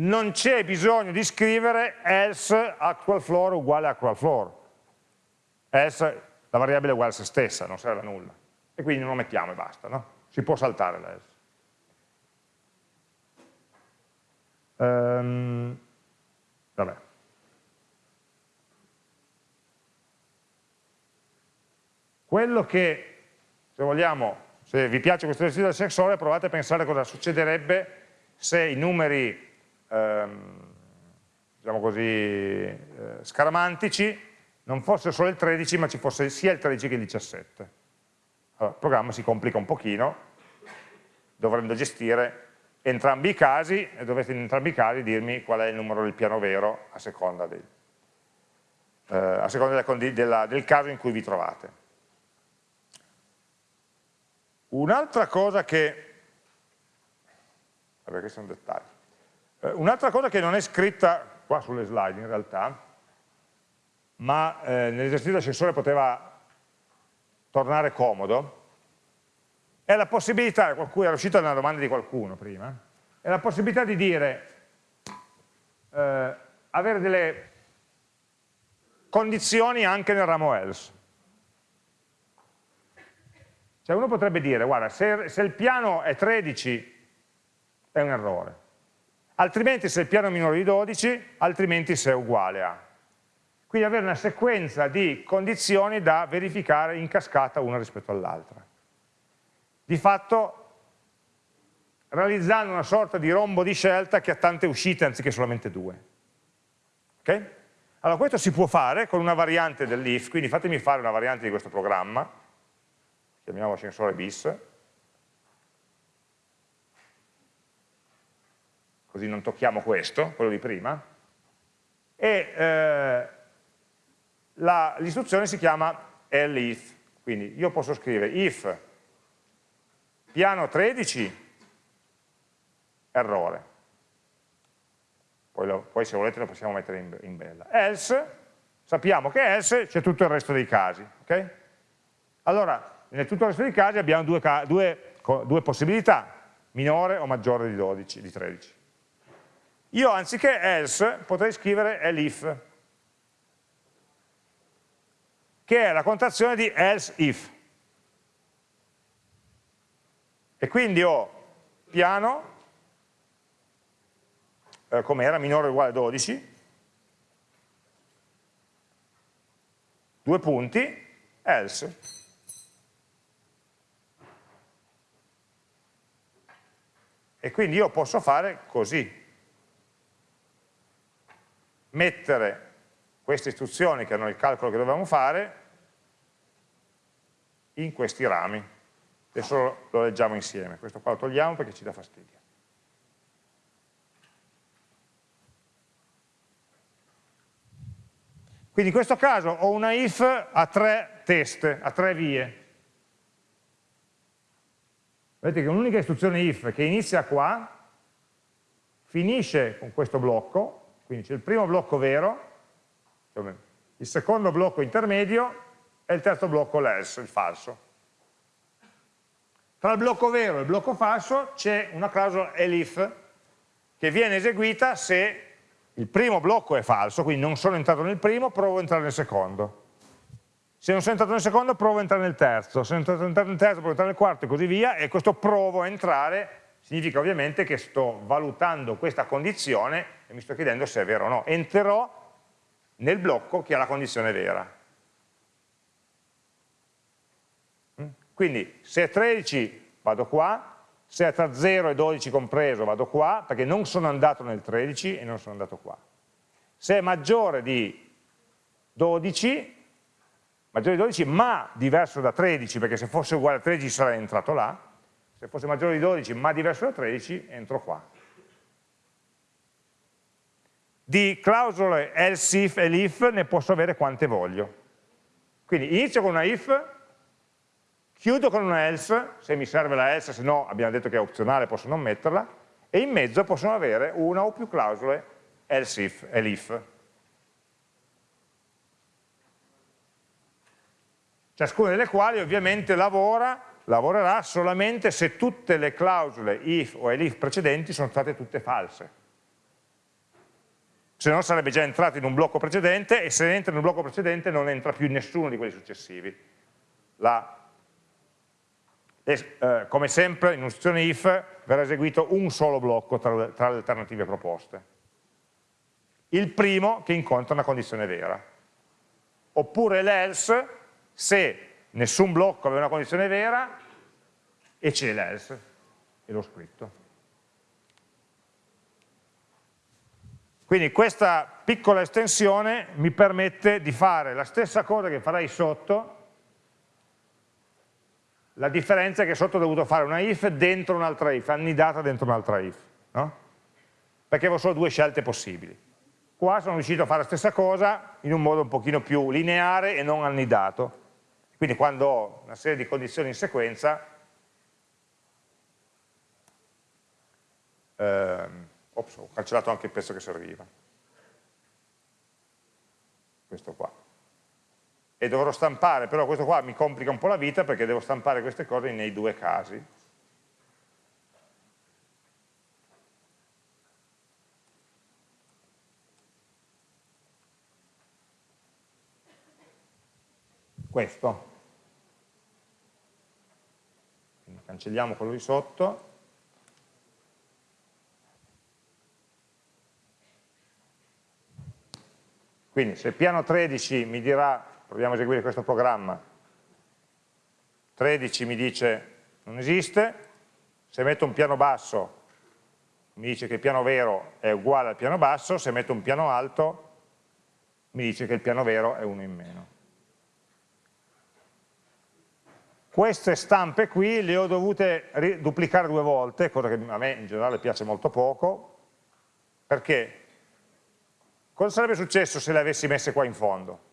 non c'è bisogno di scrivere else actual floor uguale actual floor. Else, la variabile è uguale a se stessa, non serve a nulla. E quindi non lo mettiamo e basta, no? Si può saltare l'else. Um, vabbè. Quello che, se vogliamo, se vi piace questo esercizio del sensore, provate a pensare cosa succederebbe se i numeri ehm, diciamo così, eh, scaramantici non fosse solo il 13 ma ci fosse sia il 13 che il 17. Allora, il programma si complica un pochino, dovremmo gestire entrambi i casi e dovete in entrambi i casi dirmi qual è il numero del piano vero a seconda, dei, eh, a seconda della, della, del caso in cui vi trovate. Un'altra cosa che, vabbè questi sono dettagli, eh, un'altra cosa che non è scritta qua sulle slide in realtà, ma eh, nell'esercizio dell'ascensore poteva tornare comodo, è la possibilità, qualcuno era uscita una domanda di qualcuno prima, è la possibilità di dire, eh, avere delle condizioni anche nel ramo else. Cioè uno potrebbe dire, guarda, se, se il piano è 13 è un errore, altrimenti se il piano è minore di 12, altrimenti se è uguale a. Quindi avere una sequenza di condizioni da verificare in cascata una rispetto all'altra. Di fatto realizzando una sorta di rombo di scelta che ha tante uscite anziché solamente due. Ok? Allora questo si può fare con una variante dell'if, quindi fatemi fare una variante di questo programma, chiamiamo ascensore bis, così non tocchiamo questo, quello di prima, e eh, l'istruzione si chiama elif, quindi io posso scrivere if piano 13 errore. Poi, lo, poi se volete lo possiamo mettere in, in, bella. Else, sappiamo che else c'è tutto il resto dei casi. Okay? Allora, nel tutto il resto dei casi abbiamo due, due, due possibilità, minore o maggiore di, 12, di 13. Io anziché else potrei scrivere elif, che è la contrazione di else if. E quindi ho piano, eh, come era, minore o uguale a 12, due punti, else. E quindi io posso fare così, mettere queste istruzioni che hanno il calcolo che dovevamo fare in questi rami. Adesso lo leggiamo insieme, questo qua lo togliamo perché ci dà fastidio. Quindi in questo caso ho una if a tre teste, a tre vie. Vedete che un'unica istruzione if che inizia qua, finisce con questo blocco, quindi c'è il primo blocco vero, il secondo blocco intermedio e il terzo blocco l'else, il falso. Tra il blocco vero e il blocco falso c'è una clausola elif che viene eseguita se il primo blocco è falso, quindi non sono entrato nel primo, provo a entrare nel secondo. Se non sono entrato nel secondo, provo a entrare nel terzo. Se non sono entrato nel terzo, provo a entrare nel quarto e così via. E questo provo a entrare significa ovviamente che sto valutando questa condizione e mi sto chiedendo se è vero o no. Entrerò nel blocco che ha la condizione vera. Quindi se è 13 vado qua, se è tra 0 e 12 compreso vado qua, perché non sono andato nel 13 e non sono andato qua. Se è maggiore di 12, maggiore di 12 ma diverso da 13, perché se fosse uguale a 13 sarei entrato là, se fosse maggiore di 12 ma diverso da 13 entro qua. Di clausole else if e if ne posso avere quante voglio. Quindi inizio con una if, chiudo con una else, se mi serve la else, se no abbiamo detto che è opzionale, posso non metterla, e in mezzo possono avere una o più clausole else if e l'if. Ciascuna delle quali ovviamente lavora, lavorerà solamente se tutte le clausole if o elif precedenti sono state tutte false. Se no sarebbe già entrato in un blocco precedente e se entra in un blocco precedente non entra più in nessuno di quelli successivi. La eh, come sempre in un'istruzione if verrà eseguito un solo blocco tra, tra le alternative proposte. Il primo che incontra una condizione vera. Oppure l'else se nessun blocco aveva una condizione vera e c'è l'else, e l'ho scritto. Quindi questa piccola estensione mi permette di fare la stessa cosa che farei sotto, la differenza è che sotto ho dovuto fare una if dentro un'altra if, annidata dentro un'altra if, no? perché avevo solo due scelte possibili. Qua sono riuscito a fare la stessa cosa in un modo un pochino più lineare e non annidato. Quindi quando ho una serie di condizioni in sequenza, ehm, ops, ho cancellato anche il pezzo che serviva. Questo qua e dovrò stampare, però questo qua mi complica un po' la vita perché devo stampare queste cose nei due casi. Questo. Quindi cancelliamo quello di sotto. Quindi se piano 13 mi dirà proviamo a eseguire questo programma, 13 mi dice non esiste, se metto un piano basso mi dice che il piano vero è uguale al piano basso, se metto un piano alto mi dice che il piano vero è uno in meno. Queste stampe qui le ho dovute duplicare due volte, cosa che a me in generale piace molto poco, perché cosa sarebbe successo se le avessi messe qua in fondo?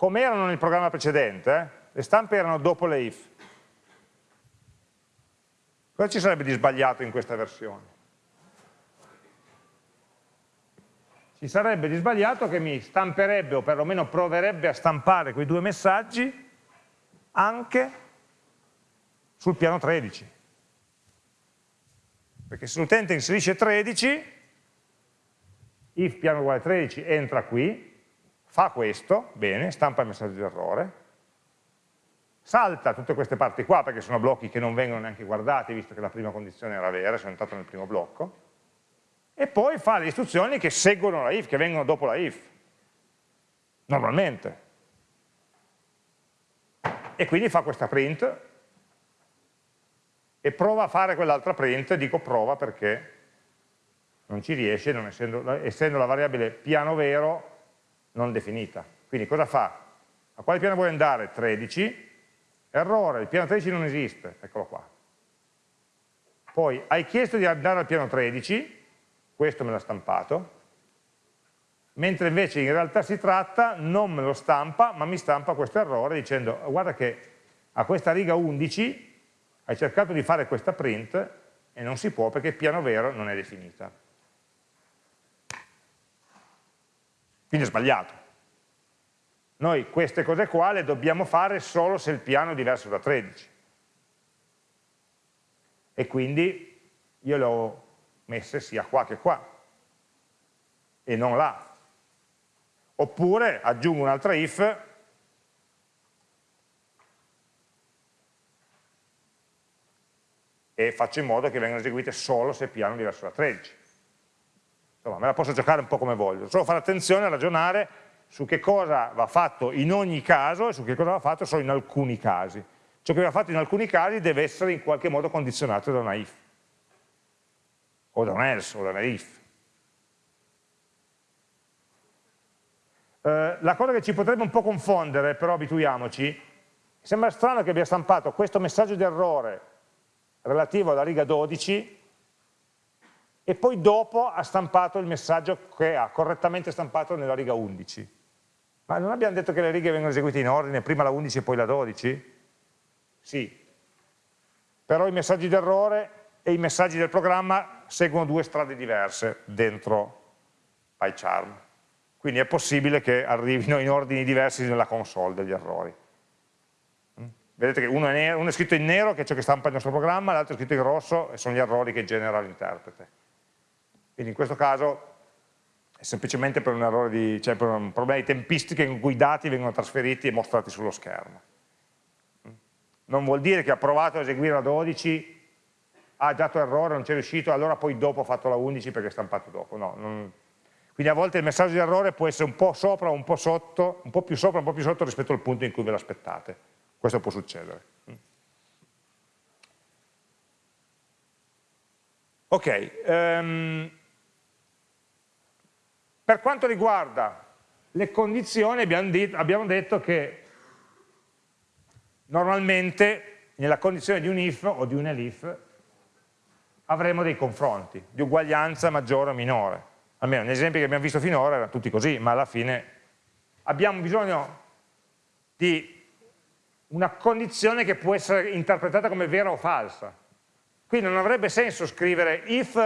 come erano nel programma precedente, eh? le stampe erano dopo le if. Cosa ci sarebbe di sbagliato in questa versione? Ci sarebbe di sbagliato che mi stamperebbe o perlomeno proverebbe a stampare quei due messaggi anche sul piano 13. Perché se l'utente inserisce 13, if piano uguale 13 entra qui, fa questo, bene, stampa il messaggio di errore, salta tutte queste parti qua perché sono blocchi che non vengono neanche guardati visto che la prima condizione era vera, sono entrato nel primo blocco, e poi fa le istruzioni che seguono la if, che vengono dopo la if, normalmente. E quindi fa questa print e prova a fare quell'altra print, dico prova perché non ci riesce, non essendo, essendo la variabile piano vero non definita. Quindi cosa fa? A quale piano vuoi andare? 13, errore, il piano 13 non esiste, eccolo qua. Poi hai chiesto di andare al piano 13, questo me l'ha stampato, mentre invece in realtà si tratta, non me lo stampa, ma mi stampa questo errore dicendo guarda che a questa riga 11 hai cercato di fare questa print e non si può perché il piano vero non è definita. Quindi è sbagliato. Noi queste cose qua le dobbiamo fare solo se il piano è diverso da 13. E quindi io le ho messe sia qua che qua, e non là. Oppure aggiungo un'altra if e faccio in modo che vengano eseguite solo se piano è diverso da 13. Insomma, me la posso giocare un po' come voglio, solo fare attenzione a ragionare su che cosa va fatto in ogni caso e su che cosa va fatto solo in alcuni casi. Ciò che va fatto in alcuni casi deve essere in qualche modo condizionato da una if, o da un else, o da una if. Eh, la cosa che ci potrebbe un po' confondere, però abituiamoci, sembra strano che abbia stampato questo messaggio di errore relativo alla riga 12 e poi dopo ha stampato il messaggio che ha correttamente stampato nella riga 11. Ma non abbiamo detto che le righe vengono eseguite in ordine, prima la 11 e poi la 12? Sì. Però i messaggi d'errore e i messaggi del programma seguono due strade diverse dentro PyCharm. Quindi è possibile che arrivino in ordini diversi nella console degli errori. Vedete che uno è, nero, uno è, scritto in nero, che è ciò che stampa il nostro programma, l'altro è scritto in rosso, e sono gli errori che genera l'interprete. Quindi in questo caso è semplicemente per un errore di, cioè per un problema di tempistica in cui i dati vengono trasferiti e mostrati sullo schermo. Non vuol dire che ha provato a eseguire la 12, ha dato errore, non c'è riuscito, allora poi dopo ha fatto la 11 perché è stampato dopo. No, non... Quindi a volte il messaggio di errore può essere un po' sopra, un po' sotto, un po' più sopra, un po' più sotto rispetto al punto in cui ve l'aspettate. Questo può succedere. Ok, um, per quanto riguarda le condizioni abbiamo, detto, abbiamo detto che normalmente nella condizione di un if o di un elif avremo dei confronti di uguaglianza maggiore o minore. Almeno negli esempi che abbiamo visto finora erano tutti così, ma alla fine abbiamo bisogno di una condizione che può essere interpretata come vera o falsa. Quindi non avrebbe senso scrivere if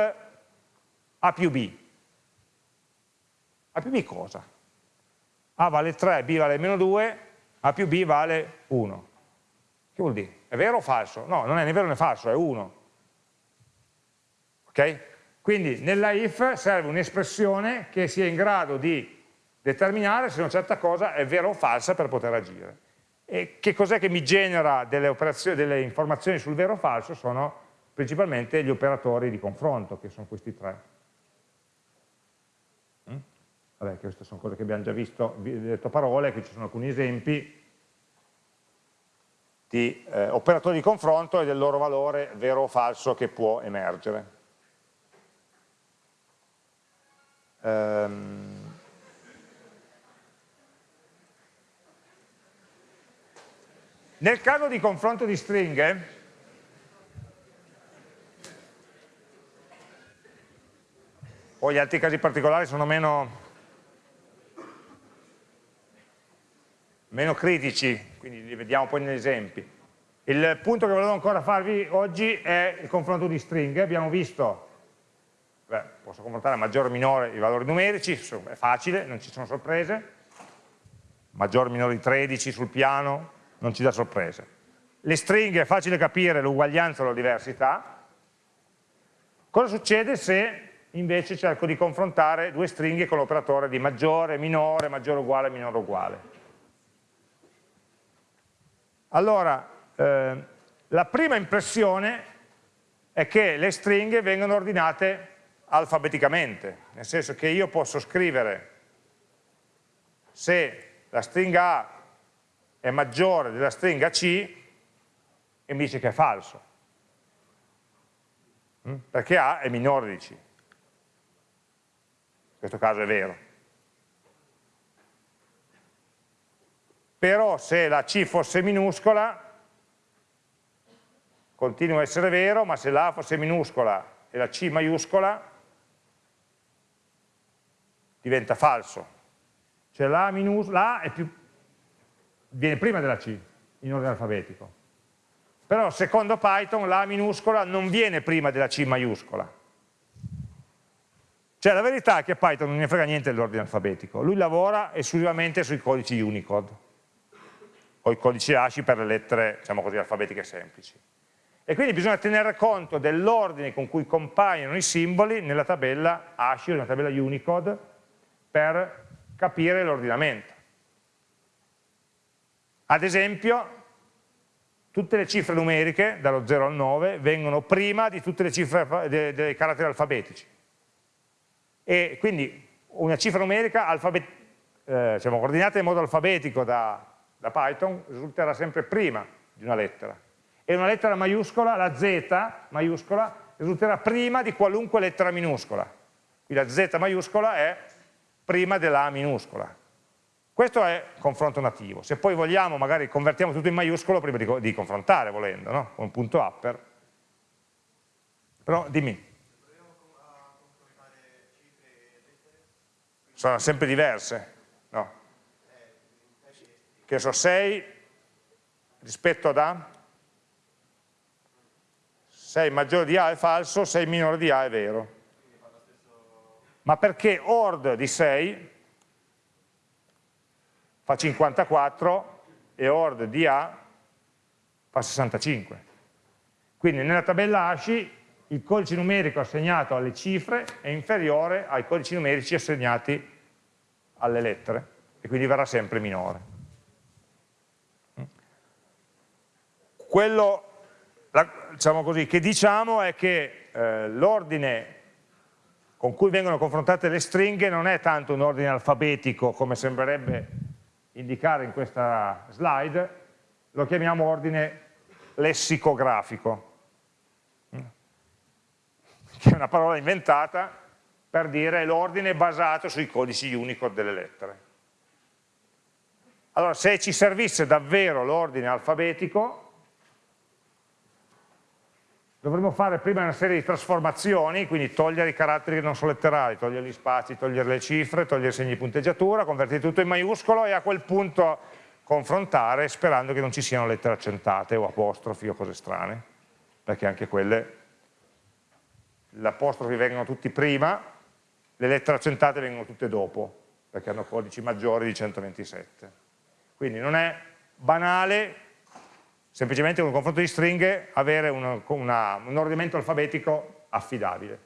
A più B. A più B cosa? A vale 3, B vale meno 2, A più B vale 1. Che vuol dire? È vero o falso? No, non è né vero né falso, è 1. Ok? Quindi nella if serve un'espressione che sia in grado di determinare se una certa cosa è vera o falsa per poter agire. E che cos'è che mi genera delle, delle informazioni sul vero o falso? Sono principalmente gli operatori di confronto, che sono questi tre. Mm? Vabbè, queste sono cose che abbiamo già visto, vi ho detto parole, qui ci sono alcuni esempi di eh, operatori di confronto e del loro valore vero o falso che può emergere. Um, Nel caso di confronto di stringhe, poi gli altri casi particolari sono meno, meno critici, quindi li vediamo poi negli esempi. Il punto che volevo ancora farvi oggi è il confronto di stringhe. Abbiamo visto, beh, posso confrontare maggiore o minore i valori numerici, è facile, non ci sono sorprese. Maggiore o minore di 13 sul piano, non ci dà sorprese. Le stringhe è facile capire l'uguaglianza o la diversità. Cosa succede se invece cerco di confrontare due stringhe con l'operatore di maggiore, minore, maggiore uguale, minore uguale? Allora, eh, la prima impressione è che le stringhe vengono ordinate alfabeticamente, nel senso che io posso scrivere se la stringa A è maggiore della stringa C e mi dice che è falso, mm? perché A è minore di C. In questo caso è vero. Però se la C fosse minuscola continua a essere vero, ma se la A fosse minuscola e la C maiuscola, diventa falso. Cioè la la più, viene prima della C, in ordine alfabetico. Però secondo Python la minuscola non viene prima della C maiuscola. Cioè la verità è che Python non ne frega niente dell'ordine alfabetico, lui lavora esclusivamente sui codici Unicode, o i codici ASCII per le lettere, diciamo così, alfabetiche semplici. E quindi bisogna tenere conto dell'ordine con cui compaiono i simboli nella tabella ASCII o nella tabella Unicode per capire l'ordinamento. Ad esempio, tutte le cifre numeriche, dallo 0 al 9, vengono prima di tutte le cifre dei, dei caratteri alfabetici. E quindi una cifra numerica eh, diciamo, ordinata in modo alfabetico da, da Python risulterà sempre prima di una lettera e una lettera maiuscola, la Z maiuscola, risulterà prima di qualunque lettera minuscola. Quindi la Z maiuscola è prima della A minuscola. Questo è confronto nativo. Se poi vogliamo, magari convertiamo tutto in maiuscolo prima di, di confrontare, volendo, no? con un punto upper. Però dimmi. Sono sempre diverse, no? Che so, 6 rispetto ad A? 6 maggiore di A è falso, 6 minore di A è vero. Ma perché ORD di 6 fa 54 e ORD di A fa 65. Quindi nella tabella ASCII il codice numerico assegnato alle cifre è inferiore ai codici numerici assegnati alle lettere e quindi verrà sempre minore. Quello diciamo così, che diciamo è che eh, l'ordine con cui vengono confrontate le stringhe non è tanto un ordine alfabetico come sembrerebbe indicare in questa slide, lo chiamiamo ordine lessicografico, che è una parola inventata per dire l'ordine basato sui codici Unicode delle lettere. Allora, se ci servisse davvero l'ordine alfabetico, dovremmo fare prima una serie di trasformazioni, quindi togliere i caratteri che non sono letterali, togliere gli spazi, togliere le cifre, togliere i segni di punteggiatura, convertire tutto in maiuscolo e a quel punto confrontare sperando che non ci siano lettere accentate o apostrofi o cose strane, perché anche quelle, gli apostrofi vengono tutti prima, le lettere accentate vengono tutte dopo, perché hanno codici maggiori di 127. Quindi non è banale semplicemente con un confronto di stringhe avere una, una, un ordinamento alfabetico affidabile.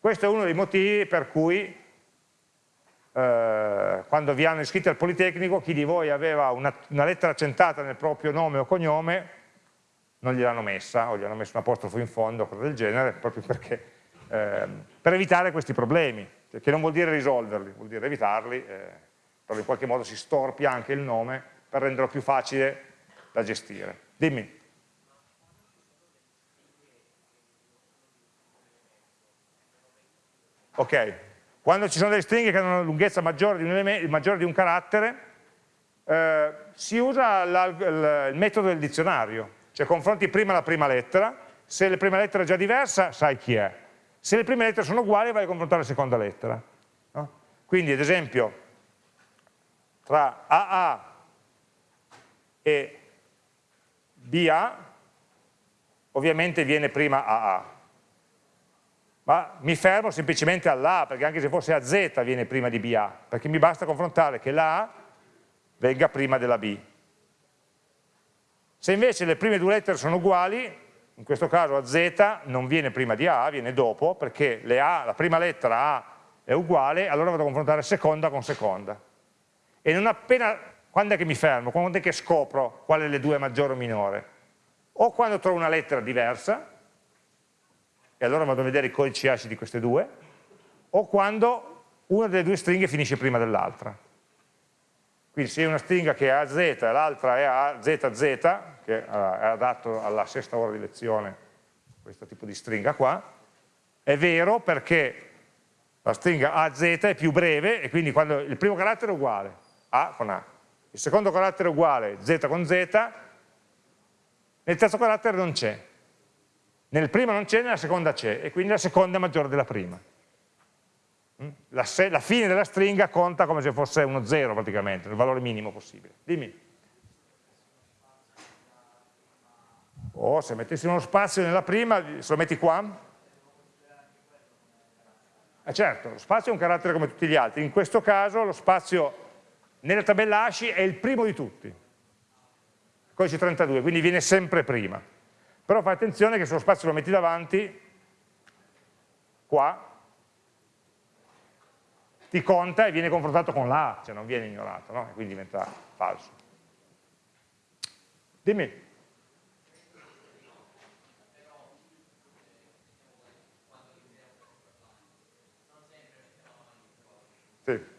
Questo è uno dei motivi per cui eh, quando vi hanno iscritti al Politecnico chi di voi aveva una, una lettera accentata nel proprio nome o cognome non gliel'hanno messa o gli hanno messo un apostrofo in fondo o cose del genere proprio perché eh, per evitare questi problemi che non vuol dire risolverli, vuol dire evitarli eh, però in qualche modo si storpia anche il nome per renderlo più facile da gestire Dimmi. Ok, quando ci sono delle stringhe che hanno una lunghezza maggiore di un, maggiore di un carattere, eh, si usa la, il, il metodo del dizionario, cioè confronti prima la prima lettera, se la prima lettera è già diversa sai chi è, se le prime lettere sono uguali vai a confrontare la seconda lettera. No? Quindi ad esempio tra AA e BA ovviamente viene prima AA. Ma mi fermo semplicemente all'A, perché anche se fosse AZ viene prima di BA, perché mi basta confrontare che l'A venga prima della B. Se invece le prime due lettere sono uguali, in questo caso AZ non viene prima di A, viene dopo, perché A, la prima lettera A è uguale, allora vado a confrontare seconda con seconda. E non appena, quando è che mi fermo? Quando è che scopro quale delle due è maggiore o minore? O quando trovo una lettera diversa, e allora vado a vedere i codici ASCII di queste due, o quando una delle due stringhe finisce prima dell'altra. Quindi se una stringa che è AZ e l'altra è AZZ, che è adatto alla sesta ora di lezione, questo tipo di stringa qua, è vero perché la stringa AZ è più breve e quindi quando il primo carattere è uguale, A con A, il secondo carattere è uguale, Z con Z, nel terzo carattere non c'è, nel primo non c'è, nella seconda c'è e quindi la seconda è maggiore della prima. Mm? La, la, fine della stringa conta come se fosse uno zero praticamente, il valore minimo possibile. Dimmi. O oh, se mettessimo uno spazio nella prima, se lo metti qua? Eh certo, lo spazio è un carattere come tutti gli altri, in questo caso lo spazio nella tabella ASCII è il primo di tutti, codice 32, quindi viene sempre prima. Però fai attenzione che se lo spazio lo metti davanti, qua, ti conta e viene confrontato con la A, cioè non viene ignorato, no? quindi diventa falso. Dimmi. Sì.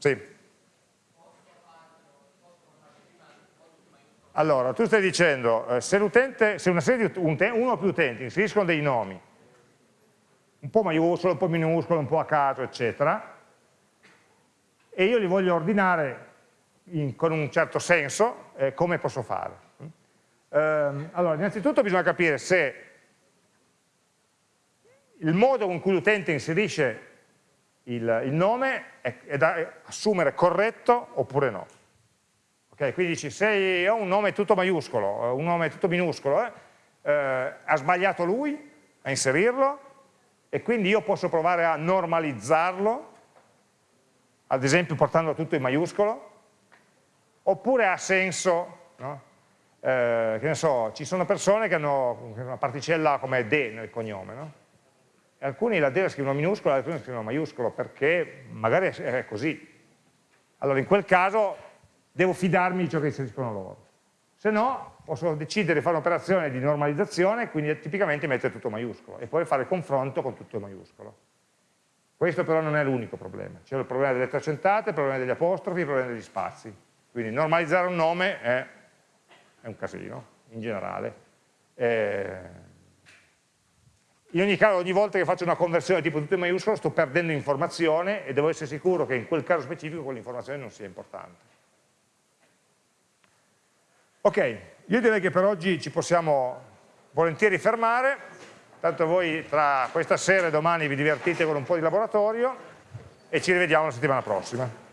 Sì. Allora, tu stai dicendo, eh, se, se, una serie di uno o più utenti inseriscono dei nomi, un po' maiuscolo, un po' minuscolo, un po' a caso, eccetera, e io li voglio ordinare in, con un certo senso, eh, come posso fare? Eh, allora, innanzitutto bisogna capire se il modo con cui l'utente inserisce il, il nome è, è da assumere corretto oppure no. Okay, quindi dici, se ho un nome tutto maiuscolo, un nome tutto minuscolo, eh, eh, ha sbagliato lui a inserirlo e quindi io posso provare a normalizzarlo, ad esempio portandolo tutto in maiuscolo, oppure ha senso, no? eh, che ne so, ci sono persone che hanno una particella come D nel cognome, no? Alcuni la D la scrivono minuscola, alcuni la scrivono maiuscolo, perché magari è così. Allora in quel caso devo fidarmi di ciò che inseriscono loro. Se no, posso decidere di fare un'operazione di normalizzazione, quindi tipicamente mettere tutto maiuscolo e poi fare confronto con tutto maiuscolo. Questo però non è l'unico problema, c'è il problema delle lettere accentate, il problema degli apostrofi, il problema degli spazi. Quindi normalizzare un nome è, è un casino, in generale. Eh, in ogni caso, ogni volta che faccio una conversione tipo tutto in maiuscolo, sto perdendo informazione e devo essere sicuro che in quel caso specifico quell'informazione non sia importante. Ok, io direi che per oggi ci possiamo volentieri fermare, tanto voi tra questa sera e domani vi divertite con un po' di laboratorio e ci rivediamo la settimana prossima.